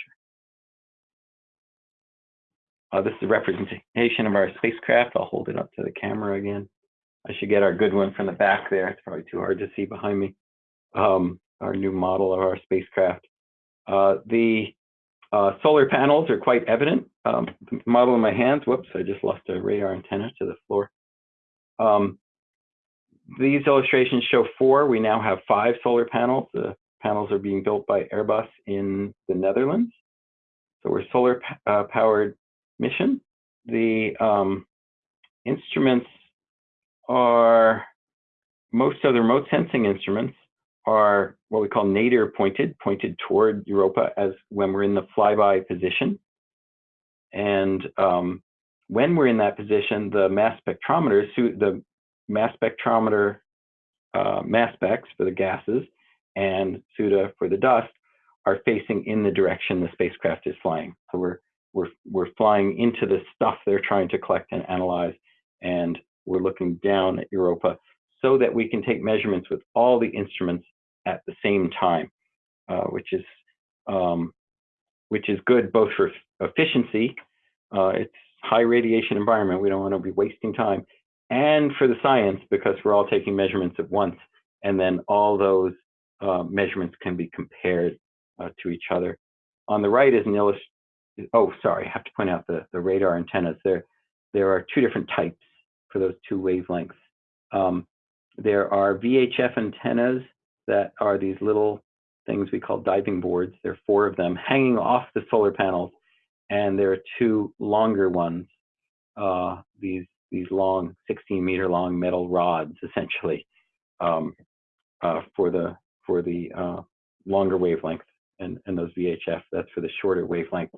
Uh, this is a representation of our spacecraft. I'll hold it up to the camera again. I should get our good one from the back there. It's probably too hard to see behind me. Um, our new model of our spacecraft. Uh, the uh, solar panels are quite evident. Um, the model in my hands, whoops, I just lost a radar antenna to the floor. Um, these illustrations show four. We now have five solar panels. The panels are being built by Airbus in the Netherlands. So we're solar uh, powered mission. The um, instruments are, most of the remote sensing instruments are what we call nadir pointed, pointed toward Europa as when we're in the flyby position. And um, when we're in that position, the mass spectrometers, the mass spectrometer uh, MASPEX for the gases and SUDA for the dust are facing in the direction the spacecraft is flying. So we're we're we're flying into the stuff they're trying to collect and analyze, and we're looking down at Europa so that we can take measurements with all the instruments at the same time, uh, which is um, which is good both for efficiency. Uh, it's high radiation environment. We don't want to be wasting time, and for the science because we're all taking measurements at once, and then all those uh, measurements can be compared uh, to each other. On the right is an illustration. Oh, sorry, I have to point out the, the radar antennas. There, there are two different types for those two wavelengths. Um, there are VHF antennas that are these little things we call diving boards. There are four of them hanging off the solar panels, and there are two longer ones, uh, these these long, 16 meter long metal rods, essentially, um, uh, for the for the uh, longer wavelength and, and those VHF, that's for the shorter wavelength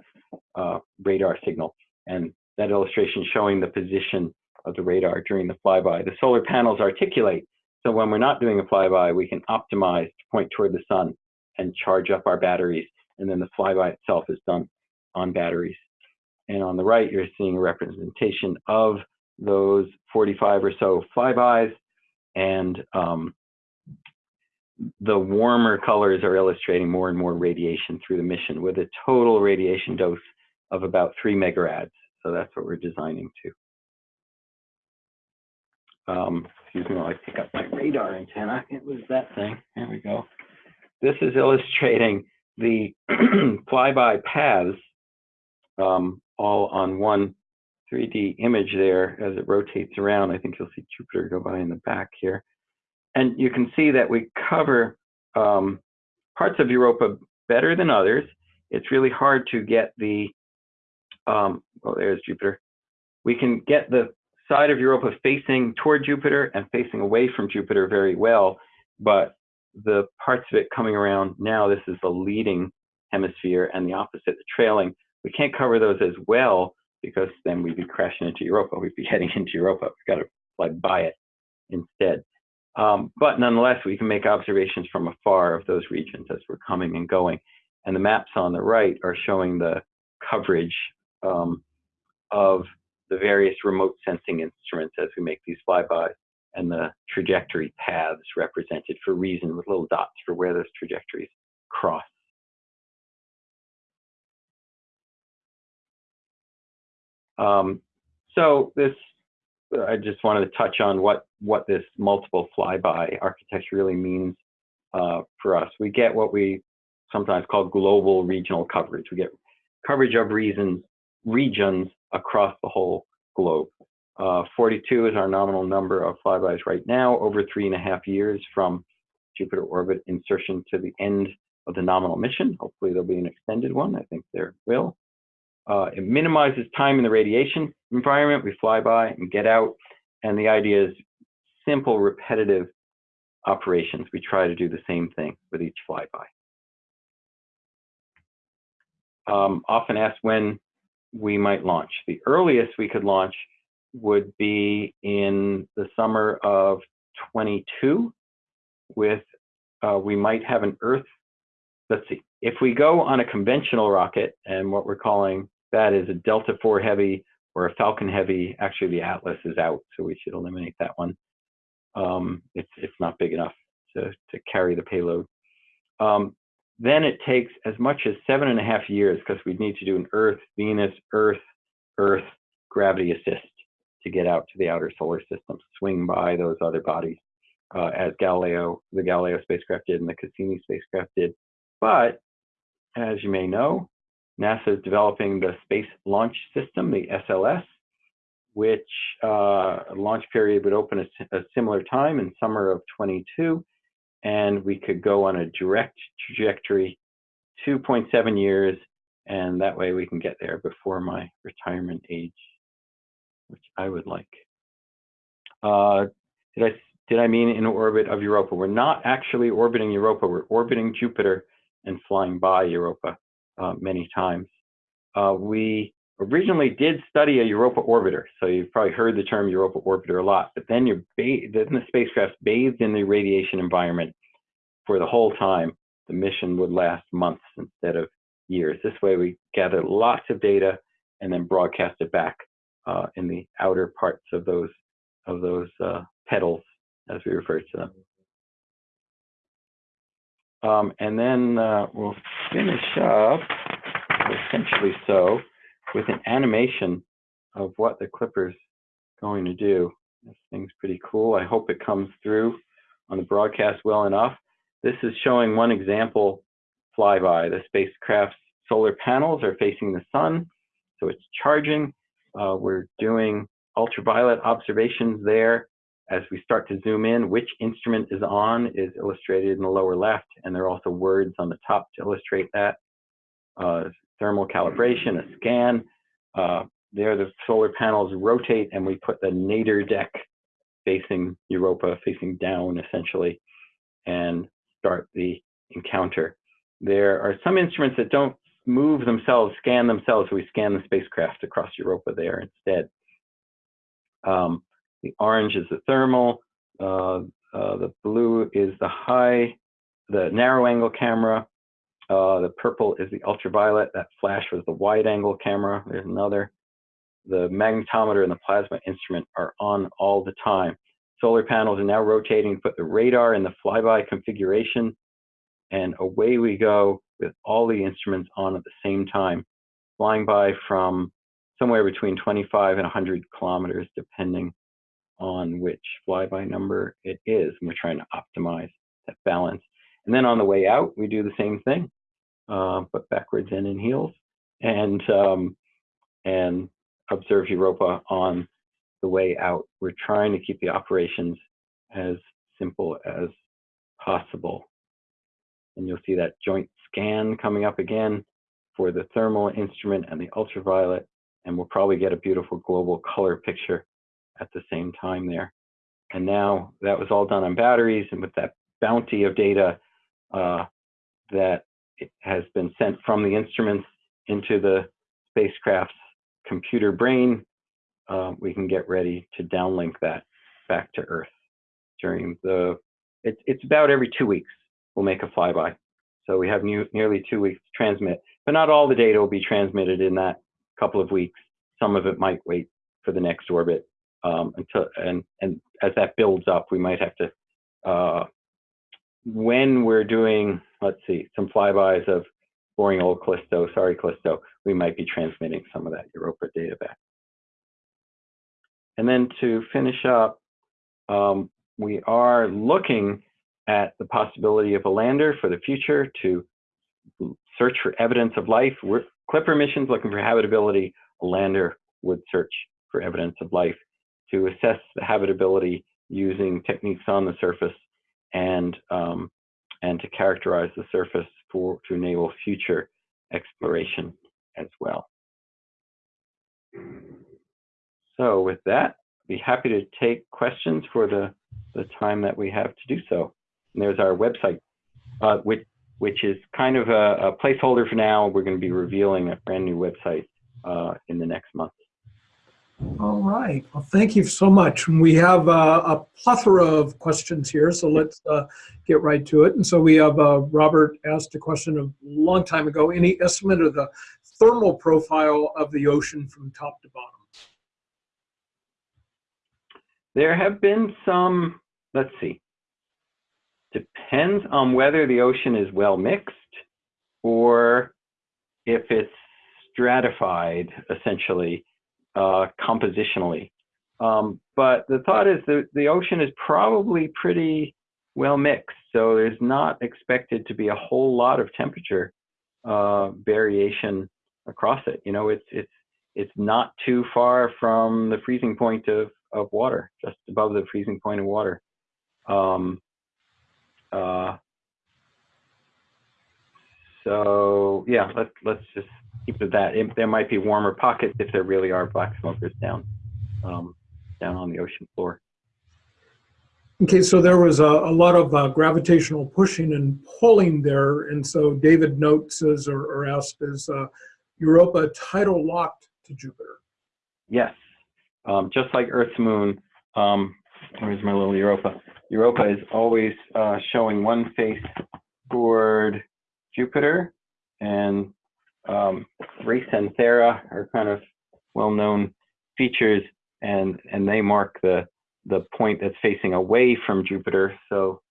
uh, radar signal. And that illustration showing the position of the radar during the flyby. The solar panels articulate, so when we're not doing a flyby, we can optimize to point toward the sun and charge up our batteries, and then the flyby itself is done on batteries. And on the right, you're seeing a representation of those 45 or so flybys, and um, the warmer colors are illustrating more and more radiation through the mission with a total radiation dose of about three megarads. So that's what we're designing to. Um, excuse me while I pick up my radar antenna. It was that thing. There we go. This is illustrating the flyby paths um, all on one 3D image there as it rotates around. I think you'll see Jupiter go by in the back here. And you can see that we cover um, parts of Europa better than others. It's really hard to get the, um, oh, there's Jupiter. We can get the side of Europa facing toward Jupiter and facing away from Jupiter very well, but the parts of it coming around now, this is the leading hemisphere and the opposite, the trailing. We can't cover those as well because then we'd be crashing into Europa. We'd be heading into Europa. We've got to fly by it instead. Um, but nonetheless, we can make observations from afar of those regions as we're coming and going. And the maps on the right are showing the coverage um, of the various remote sensing instruments as we make these flybys and the trajectory paths represented for REASON with little dots for where those trajectories cross. Um, so this I just wanted to touch on what what this multiple flyby architecture really means uh, for us. We get what we sometimes call global regional coverage. We get coverage of reasons regions across the whole globe. Uh, 42 is our nominal number of flybys right now, over three and a half years from Jupiter orbit insertion to the end of the nominal mission. Hopefully there'll be an extended one. I think there will. Uh, it minimizes time in the radiation environment. We fly by and get out. And the idea is simple, repetitive operations. We try to do the same thing with each flyby. Um, often asked when we might launch. The earliest we could launch would be in the summer of 22 with, uh, we might have an Earth, let's see, if we go on a conventional rocket and what we're calling that is a Delta IV Heavy or a Falcon Heavy. Actually, the Atlas is out, so we should eliminate that one. Um, it's, it's not big enough to, to carry the payload. Um, then it takes as much as seven and a half years because we'd need to do an Earth, Venus, Earth, Earth gravity assist to get out to the outer solar system, swing by those other bodies uh, as Galileo, the Galileo spacecraft did and the Cassini spacecraft did. But as you may know, NASA is developing the Space Launch System, the SLS, which uh, launch period would open a, a similar time in summer of 22, and we could go on a direct trajectory 2.7 years, and that way we can get there before my retirement age, which I would like. Uh, did I did I mean in orbit of Europa? We're not actually orbiting Europa. We're orbiting Jupiter and flying by Europa uh, many times. Uh, we originally did study a Europa orbiter. So you've probably heard the term Europa orbiter a lot, but then you're then the spacecraft bathed in the radiation environment for the whole time. The mission would last months instead of years. This way we gather lots of data and then broadcast it back uh, in the outer parts of those of those uh, petals, as we refer to them. Um, and then uh, we'll finish up, essentially so, with an animation of what the Clipper's going to do. This thing's pretty cool. I hope it comes through on the broadcast well enough. This is showing one example flyby. The spacecraft's solar panels are facing the sun, so it's charging. Uh, we're doing ultraviolet observations there. As we start to zoom in, which instrument is on is illustrated in the lower left, and there are also words on the top to illustrate that. Uh, thermal calibration, a scan. Uh, there the solar panels rotate and we put the nadir deck facing Europa, facing down essentially, and start the encounter. There are some instruments that don't move themselves, scan themselves, we scan the spacecraft across Europa there instead. Um, the orange is the thermal, uh, uh, the blue is the high, the narrow angle camera, uh, the purple is the ultraviolet. That flash was the wide angle camera. There's another. The magnetometer and the plasma instrument are on all the time. Solar panels are now rotating put the radar in the flyby configuration. And away we go with all the instruments on at the same time, flying by from somewhere between 25 and 100 kilometers, depending on which flyby number it is. And we're trying to optimize that balance. And then on the way out, we do the same thing uh, but backwards and in heels, and um, and observe Europa on the way out. We're trying to keep the operations as simple as possible. And you'll see that joint scan coming up again for the thermal instrument and the ultraviolet, and we'll probably get a beautiful global color picture at the same time there. And now that was all done on batteries and with that bounty of data uh, that has been sent from the instruments into the spacecraft's computer brain, uh, we can get ready to downlink that back to Earth during the, it, it's about every two weeks we'll make a flyby. So we have new, nearly two weeks to transmit, but not all the data will be transmitted in that couple of weeks. Some of it might wait for the next orbit um, until, and, and as that builds up, we might have to uh, when we're doing, let's see, some flybys of boring old Callisto, sorry Callisto, we might be transmitting some of that Europa data back. And then to finish up, um, we are looking at the possibility of a lander for the future to search for evidence of life. We're, Clipper missions looking for habitability, a lander would search for evidence of life to assess the habitability using techniques on the surface and um, and to characterize the surface for to enable future exploration as well. So with that, be happy to take questions for the, the time that we have to do so. And there's our website, uh, which, which is kind of a, a, placeholder for now. We're going to be revealing a brand new website uh, in the next month. All right. Well, thank you so much. And We have uh, a plethora of questions here, so let's uh, get right to it. And so we have uh, Robert asked a question a long time ago. Any estimate of the thermal profile of the ocean from top to bottom? There have been some, let's see, depends on whether the ocean is well mixed or if it's stratified, essentially uh, compositionally. Um, but the thought is that the ocean is probably pretty well mixed, so there's not expected to be a whole lot of temperature uh, variation across it. You know, it's it's it's not too far from the freezing point of of water, just above the freezing point of water. Um, uh, so yeah, let's let's just keep it that. It, there might be warmer pockets if there really are black smokers down um, down on the ocean floor. Okay, so there was a, a lot of uh, gravitational pushing and pulling there, and so David notes says or, or asks, is uh, Europa tidal locked to Jupiter. Yes, um, just like Earth's moon. Um, where's my little Europa? Europa is always uh, showing one face toward Jupiter, and um, Thrace and Thera are kind of well-known features, and and they mark the the point that's facing away from Jupiter. So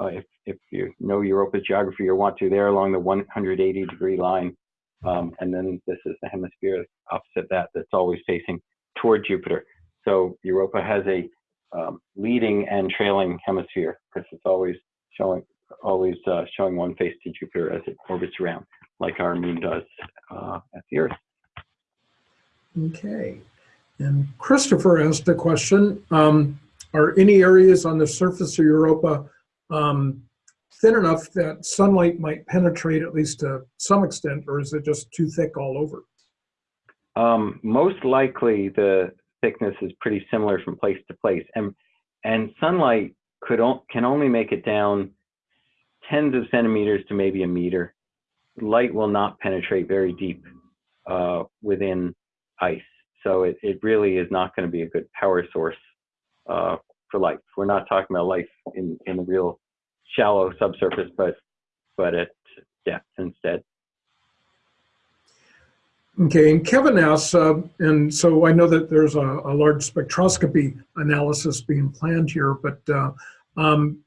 uh, if if you know Europa's geography or want to, they're along the 180 degree line, um, and then this is the hemisphere opposite that that's always facing toward Jupiter. So Europa has a um, leading and trailing hemisphere because it's always showing always uh, showing one face to Jupiter as it orbits around, like our moon does uh, at the Earth. Okay. And Christopher asked a question. Um, are any areas on the surface of Europa um, thin enough that sunlight might penetrate at least to some extent, or is it just too thick all over? Um, most likely the thickness is pretty similar from place to place. And, and sunlight could can only make it down tens of centimeters to maybe a meter. Light will not penetrate very deep uh, within ice. So it, it really is not going to be a good power source uh, for life. We're not talking about life in, in the real shallow subsurface, but but at depth instead. Okay, and Kevin asks, uh, and so I know that there's a, a, large spectroscopy analysis being planned here, but uh, um,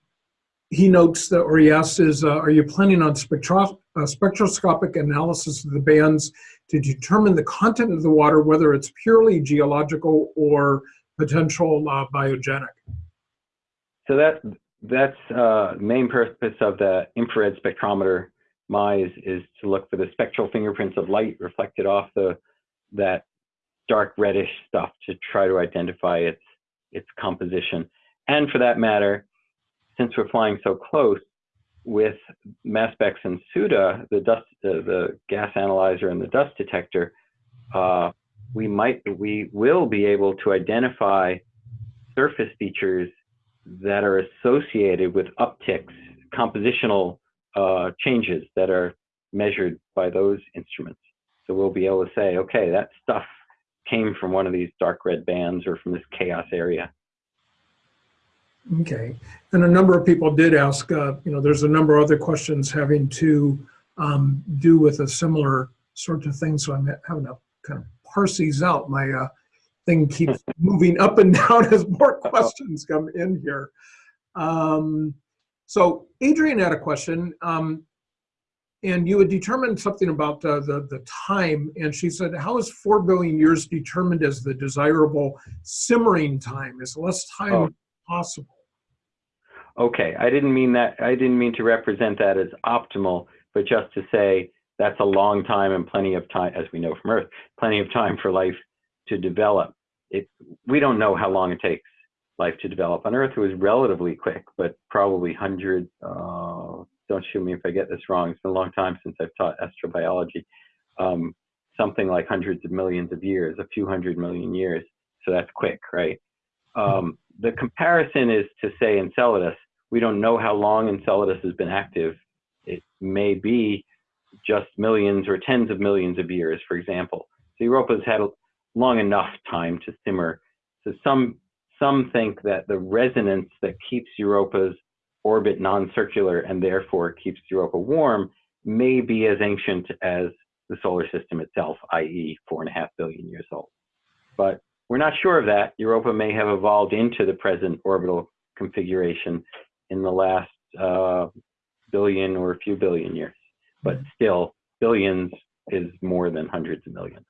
he notes that, or he asks, is uh, are you planning on spectro uh, spectroscopic analysis of the bands to determine the content of the water, whether it's purely geological or potential uh, biogenic? So that that's uh, main purpose of the infrared spectrometer MISE is to look for the spectral fingerprints of light reflected off the that dark reddish stuff to try to identify its its composition. And for that matter, since we're flying so close with MASPEX and SUDA, the dust, the gas analyzer and the dust detector, uh, we might, we will be able to identify surface features that are associated with upticks, compositional uh, changes that are measured by those instruments. So we'll be able to say, okay, that stuff came from one of these dark red bands or from this chaos area. Okay, and a number of people did ask, uh, you know, there's a number of other questions having to um, do with a similar sort of thing. So I'm having to kind of parse these out. My uh, thing keeps moving up and down as more questions come in here. Um, so Adrian had a question, um, and you had determined something about uh, the, the time, and she said, how is 4 billion years determined as the desirable simmering time? Is less time oh. possible? Okay, I didn't mean that, I didn't mean to represent that as optimal, but just to say that's a long time and plenty of time, as we know from Earth, plenty of time for life to develop. It, we don't know how long it takes life to develop. On Earth, it was relatively quick, but probably hundred. Uh, don't shoot me if I get this wrong. It's been a long time since I've taught astrobiology. Um, something like hundreds of millions of years, a few hundred million years. So that's quick, right? Um, the comparison is to say Enceladus. We don't know how long Enceladus has been active. It may be just millions or tens of millions of years, for example. So Europa's had long enough time to simmer. So some some think that the resonance that keeps Europa's orbit non-circular and therefore keeps Europa warm may be as ancient as the solar system itself, i.e. four and a half billion years old. But we're not sure of that. Europa may have evolved into the present orbital configuration in the last uh, billion or a few billion years. But still, billions is more than hundreds of millions.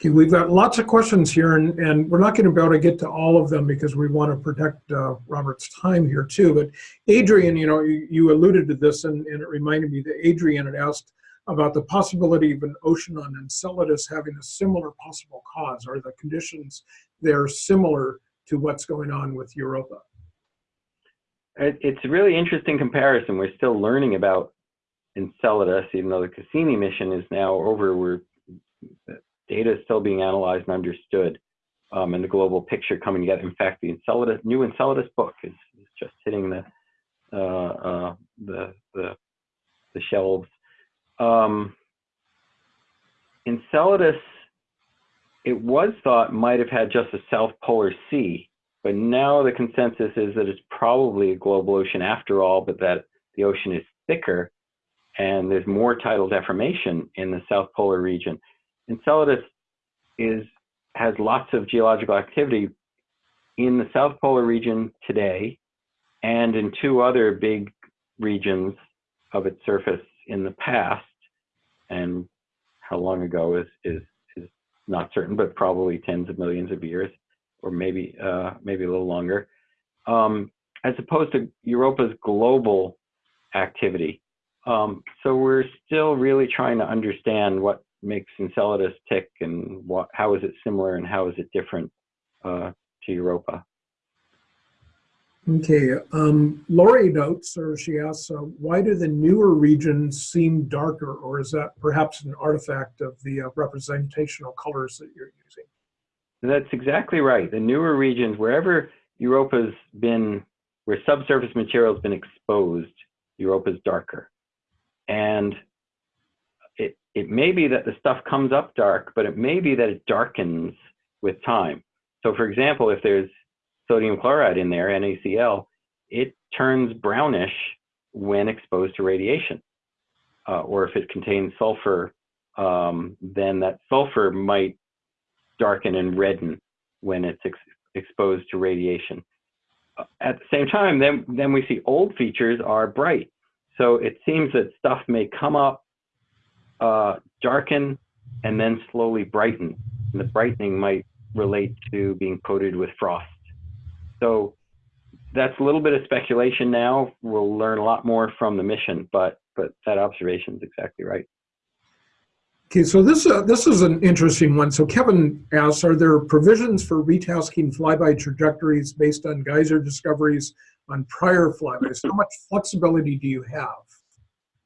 Okay, we've got lots of questions here, and, and we're not going to be able to get to all of them because we want to protect uh, Robert's time here too. But Adrian, you know, you, you alluded to this, and, and, it reminded me that Adrian had asked about the possibility of an ocean on Enceladus having a similar possible cause. Are the conditions there similar to what's going on with Europa? It's a really interesting comparison. We're still learning about Enceladus, even though the Cassini mission is now over. We're data is still being analyzed and understood um, and the global picture coming together. In fact, the Enceladus, new Enceladus book is, is just hitting the, uh, uh, the, the, the, shelves. Um, Enceladus it was thought might have had just a South Polar Sea, but now the consensus is that it's probably a global ocean after all, but that the ocean is thicker and there's more tidal deformation in the South Polar region. Enceladus is has lots of geological activity in the South Polar region today and in two other big regions of its surface in the past. And how long ago is, is, is not certain, but probably tens of millions of years, or maybe, uh, maybe a little longer, um, as opposed to Europa's global activity. Um, so we're still really trying to understand what makes Enceladus tick and what, how is it similar and how is it different uh, to Europa. Okay, um, Lori notes, or she asks, uh, why do the newer regions seem darker, or is that perhaps an artifact of the uh, representational colors that you're using? That's exactly right. The newer regions, wherever Europa's been, where subsurface material has been exposed, Europa's darker. And it, it may be that the stuff comes up dark, but it may be that it darkens with time. So for example, if there's sodium chloride in there, NaCl, it turns brownish when exposed to radiation. Uh, or if it contains sulfur, um, then that sulfur might darken and redden when it's ex exposed to radiation. At the same time, then, then we see old features are bright. So it seems that stuff may come up, uh, darken, and then slowly brighten. And the brightening might relate to being coated with frost. So that's a little bit of speculation now. We'll learn a lot more from the mission, but but that observation is exactly right. Okay, so this uh, this is an interesting one. So Kevin asks, are there provisions for retasking flyby trajectories based on geyser discoveries on prior flybys? How much flexibility do you have?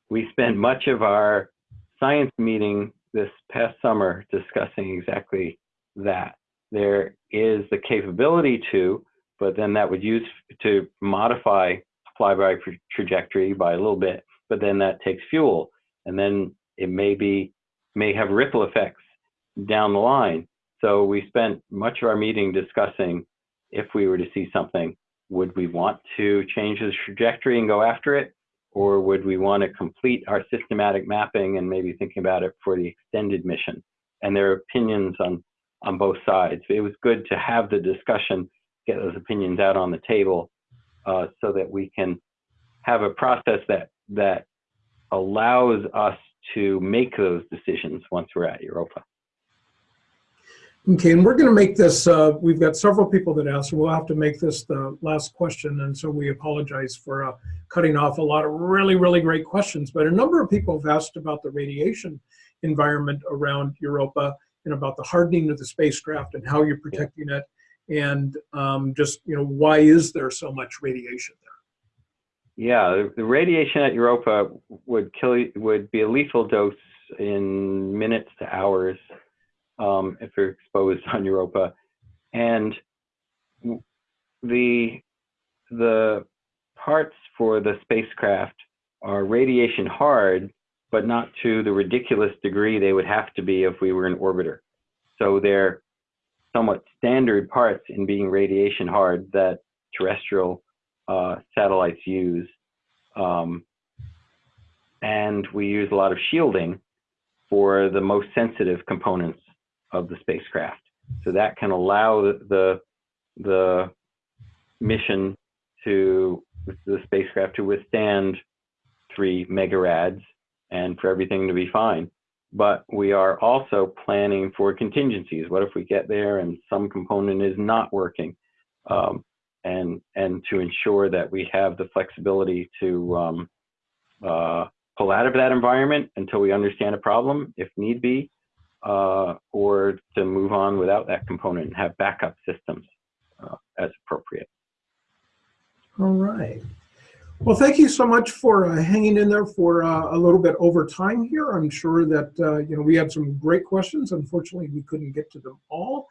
We spent much of our science meeting this past summer discussing exactly that. There is the capability to, but then that would use to modify flyby trajectory by a little bit, but then that takes fuel. And then it may be, may have ripple effects down the line. So we spent much of our meeting discussing if we were to see something, would we want to change the trajectory and go after it? Or would we want to complete our systematic mapping and maybe thinking about it for the extended mission? And there are opinions on, on both sides. It was good to have the discussion get those opinions out on the table uh, so that we can have a process that that allows us to make those decisions once we're at Europa. Okay, and we're going to make this, uh, we've got several people that asked, we'll have to make this the last question, and so we apologize for uh, cutting off a lot of really, really great questions. But a number of people have asked about the radiation environment around Europa and about the hardening of the spacecraft and how you're protecting it and um, just you know why is there so much radiation there? Yeah, the, radiation at Europa would kill would be a lethal dose in minutes to hours um, if you're exposed on Europa, and the the parts for the spacecraft are radiation hard, but not to the ridiculous degree they would have to be if we were an orbiter. So they're somewhat standard parts in being radiation hard that terrestrial uh, satellites use. Um, and we use a lot of shielding for the most sensitive components of the spacecraft. So that can allow the, the, mission to, the spacecraft to withstand three megarads and for everything to be fine but we are also planning for contingencies. What if we get there and some component is not working? Um, and, and to ensure that we have the flexibility to um, uh, pull out of that environment until we understand a problem, if need be, uh, or to move on without that component and have backup systems uh, as appropriate. All right. Well, thank you so much for uh, hanging in there for uh, a little bit over time here. I'm sure that, uh, you know, we had some great questions. Unfortunately, we couldn't get to them all.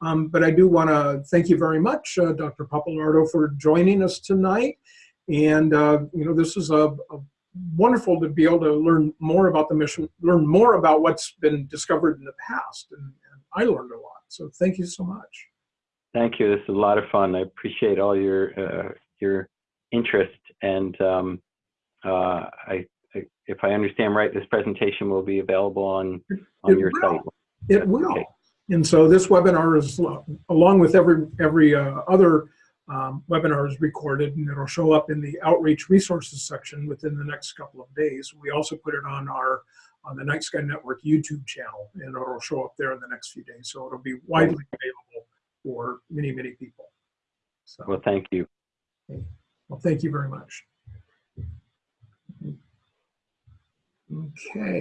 Um, but I do want to thank you very much, uh, Dr. Pappalardo, for joining us tonight. And, uh, you know, this is a, a, wonderful to be able to learn more about the mission, learn more about what's been discovered in the past. And, and I learned a lot. So thank you so much. Thank you. This is a lot of fun. I appreciate all your uh, your interest, and um, uh, I, I, if I understand right, this presentation will be available on on It your will. site. It will. Okay. And so this webinar is, along with every, every uh, other um, webinar is recorded and it'll show up in the outreach resources section within the next couple of days. We also put it on our, on the Night Sky Network YouTube channel and it'll show up there in the next few days. So it'll be widely available for many, many people. So, Well, thank you. well, thank you very much. Okay.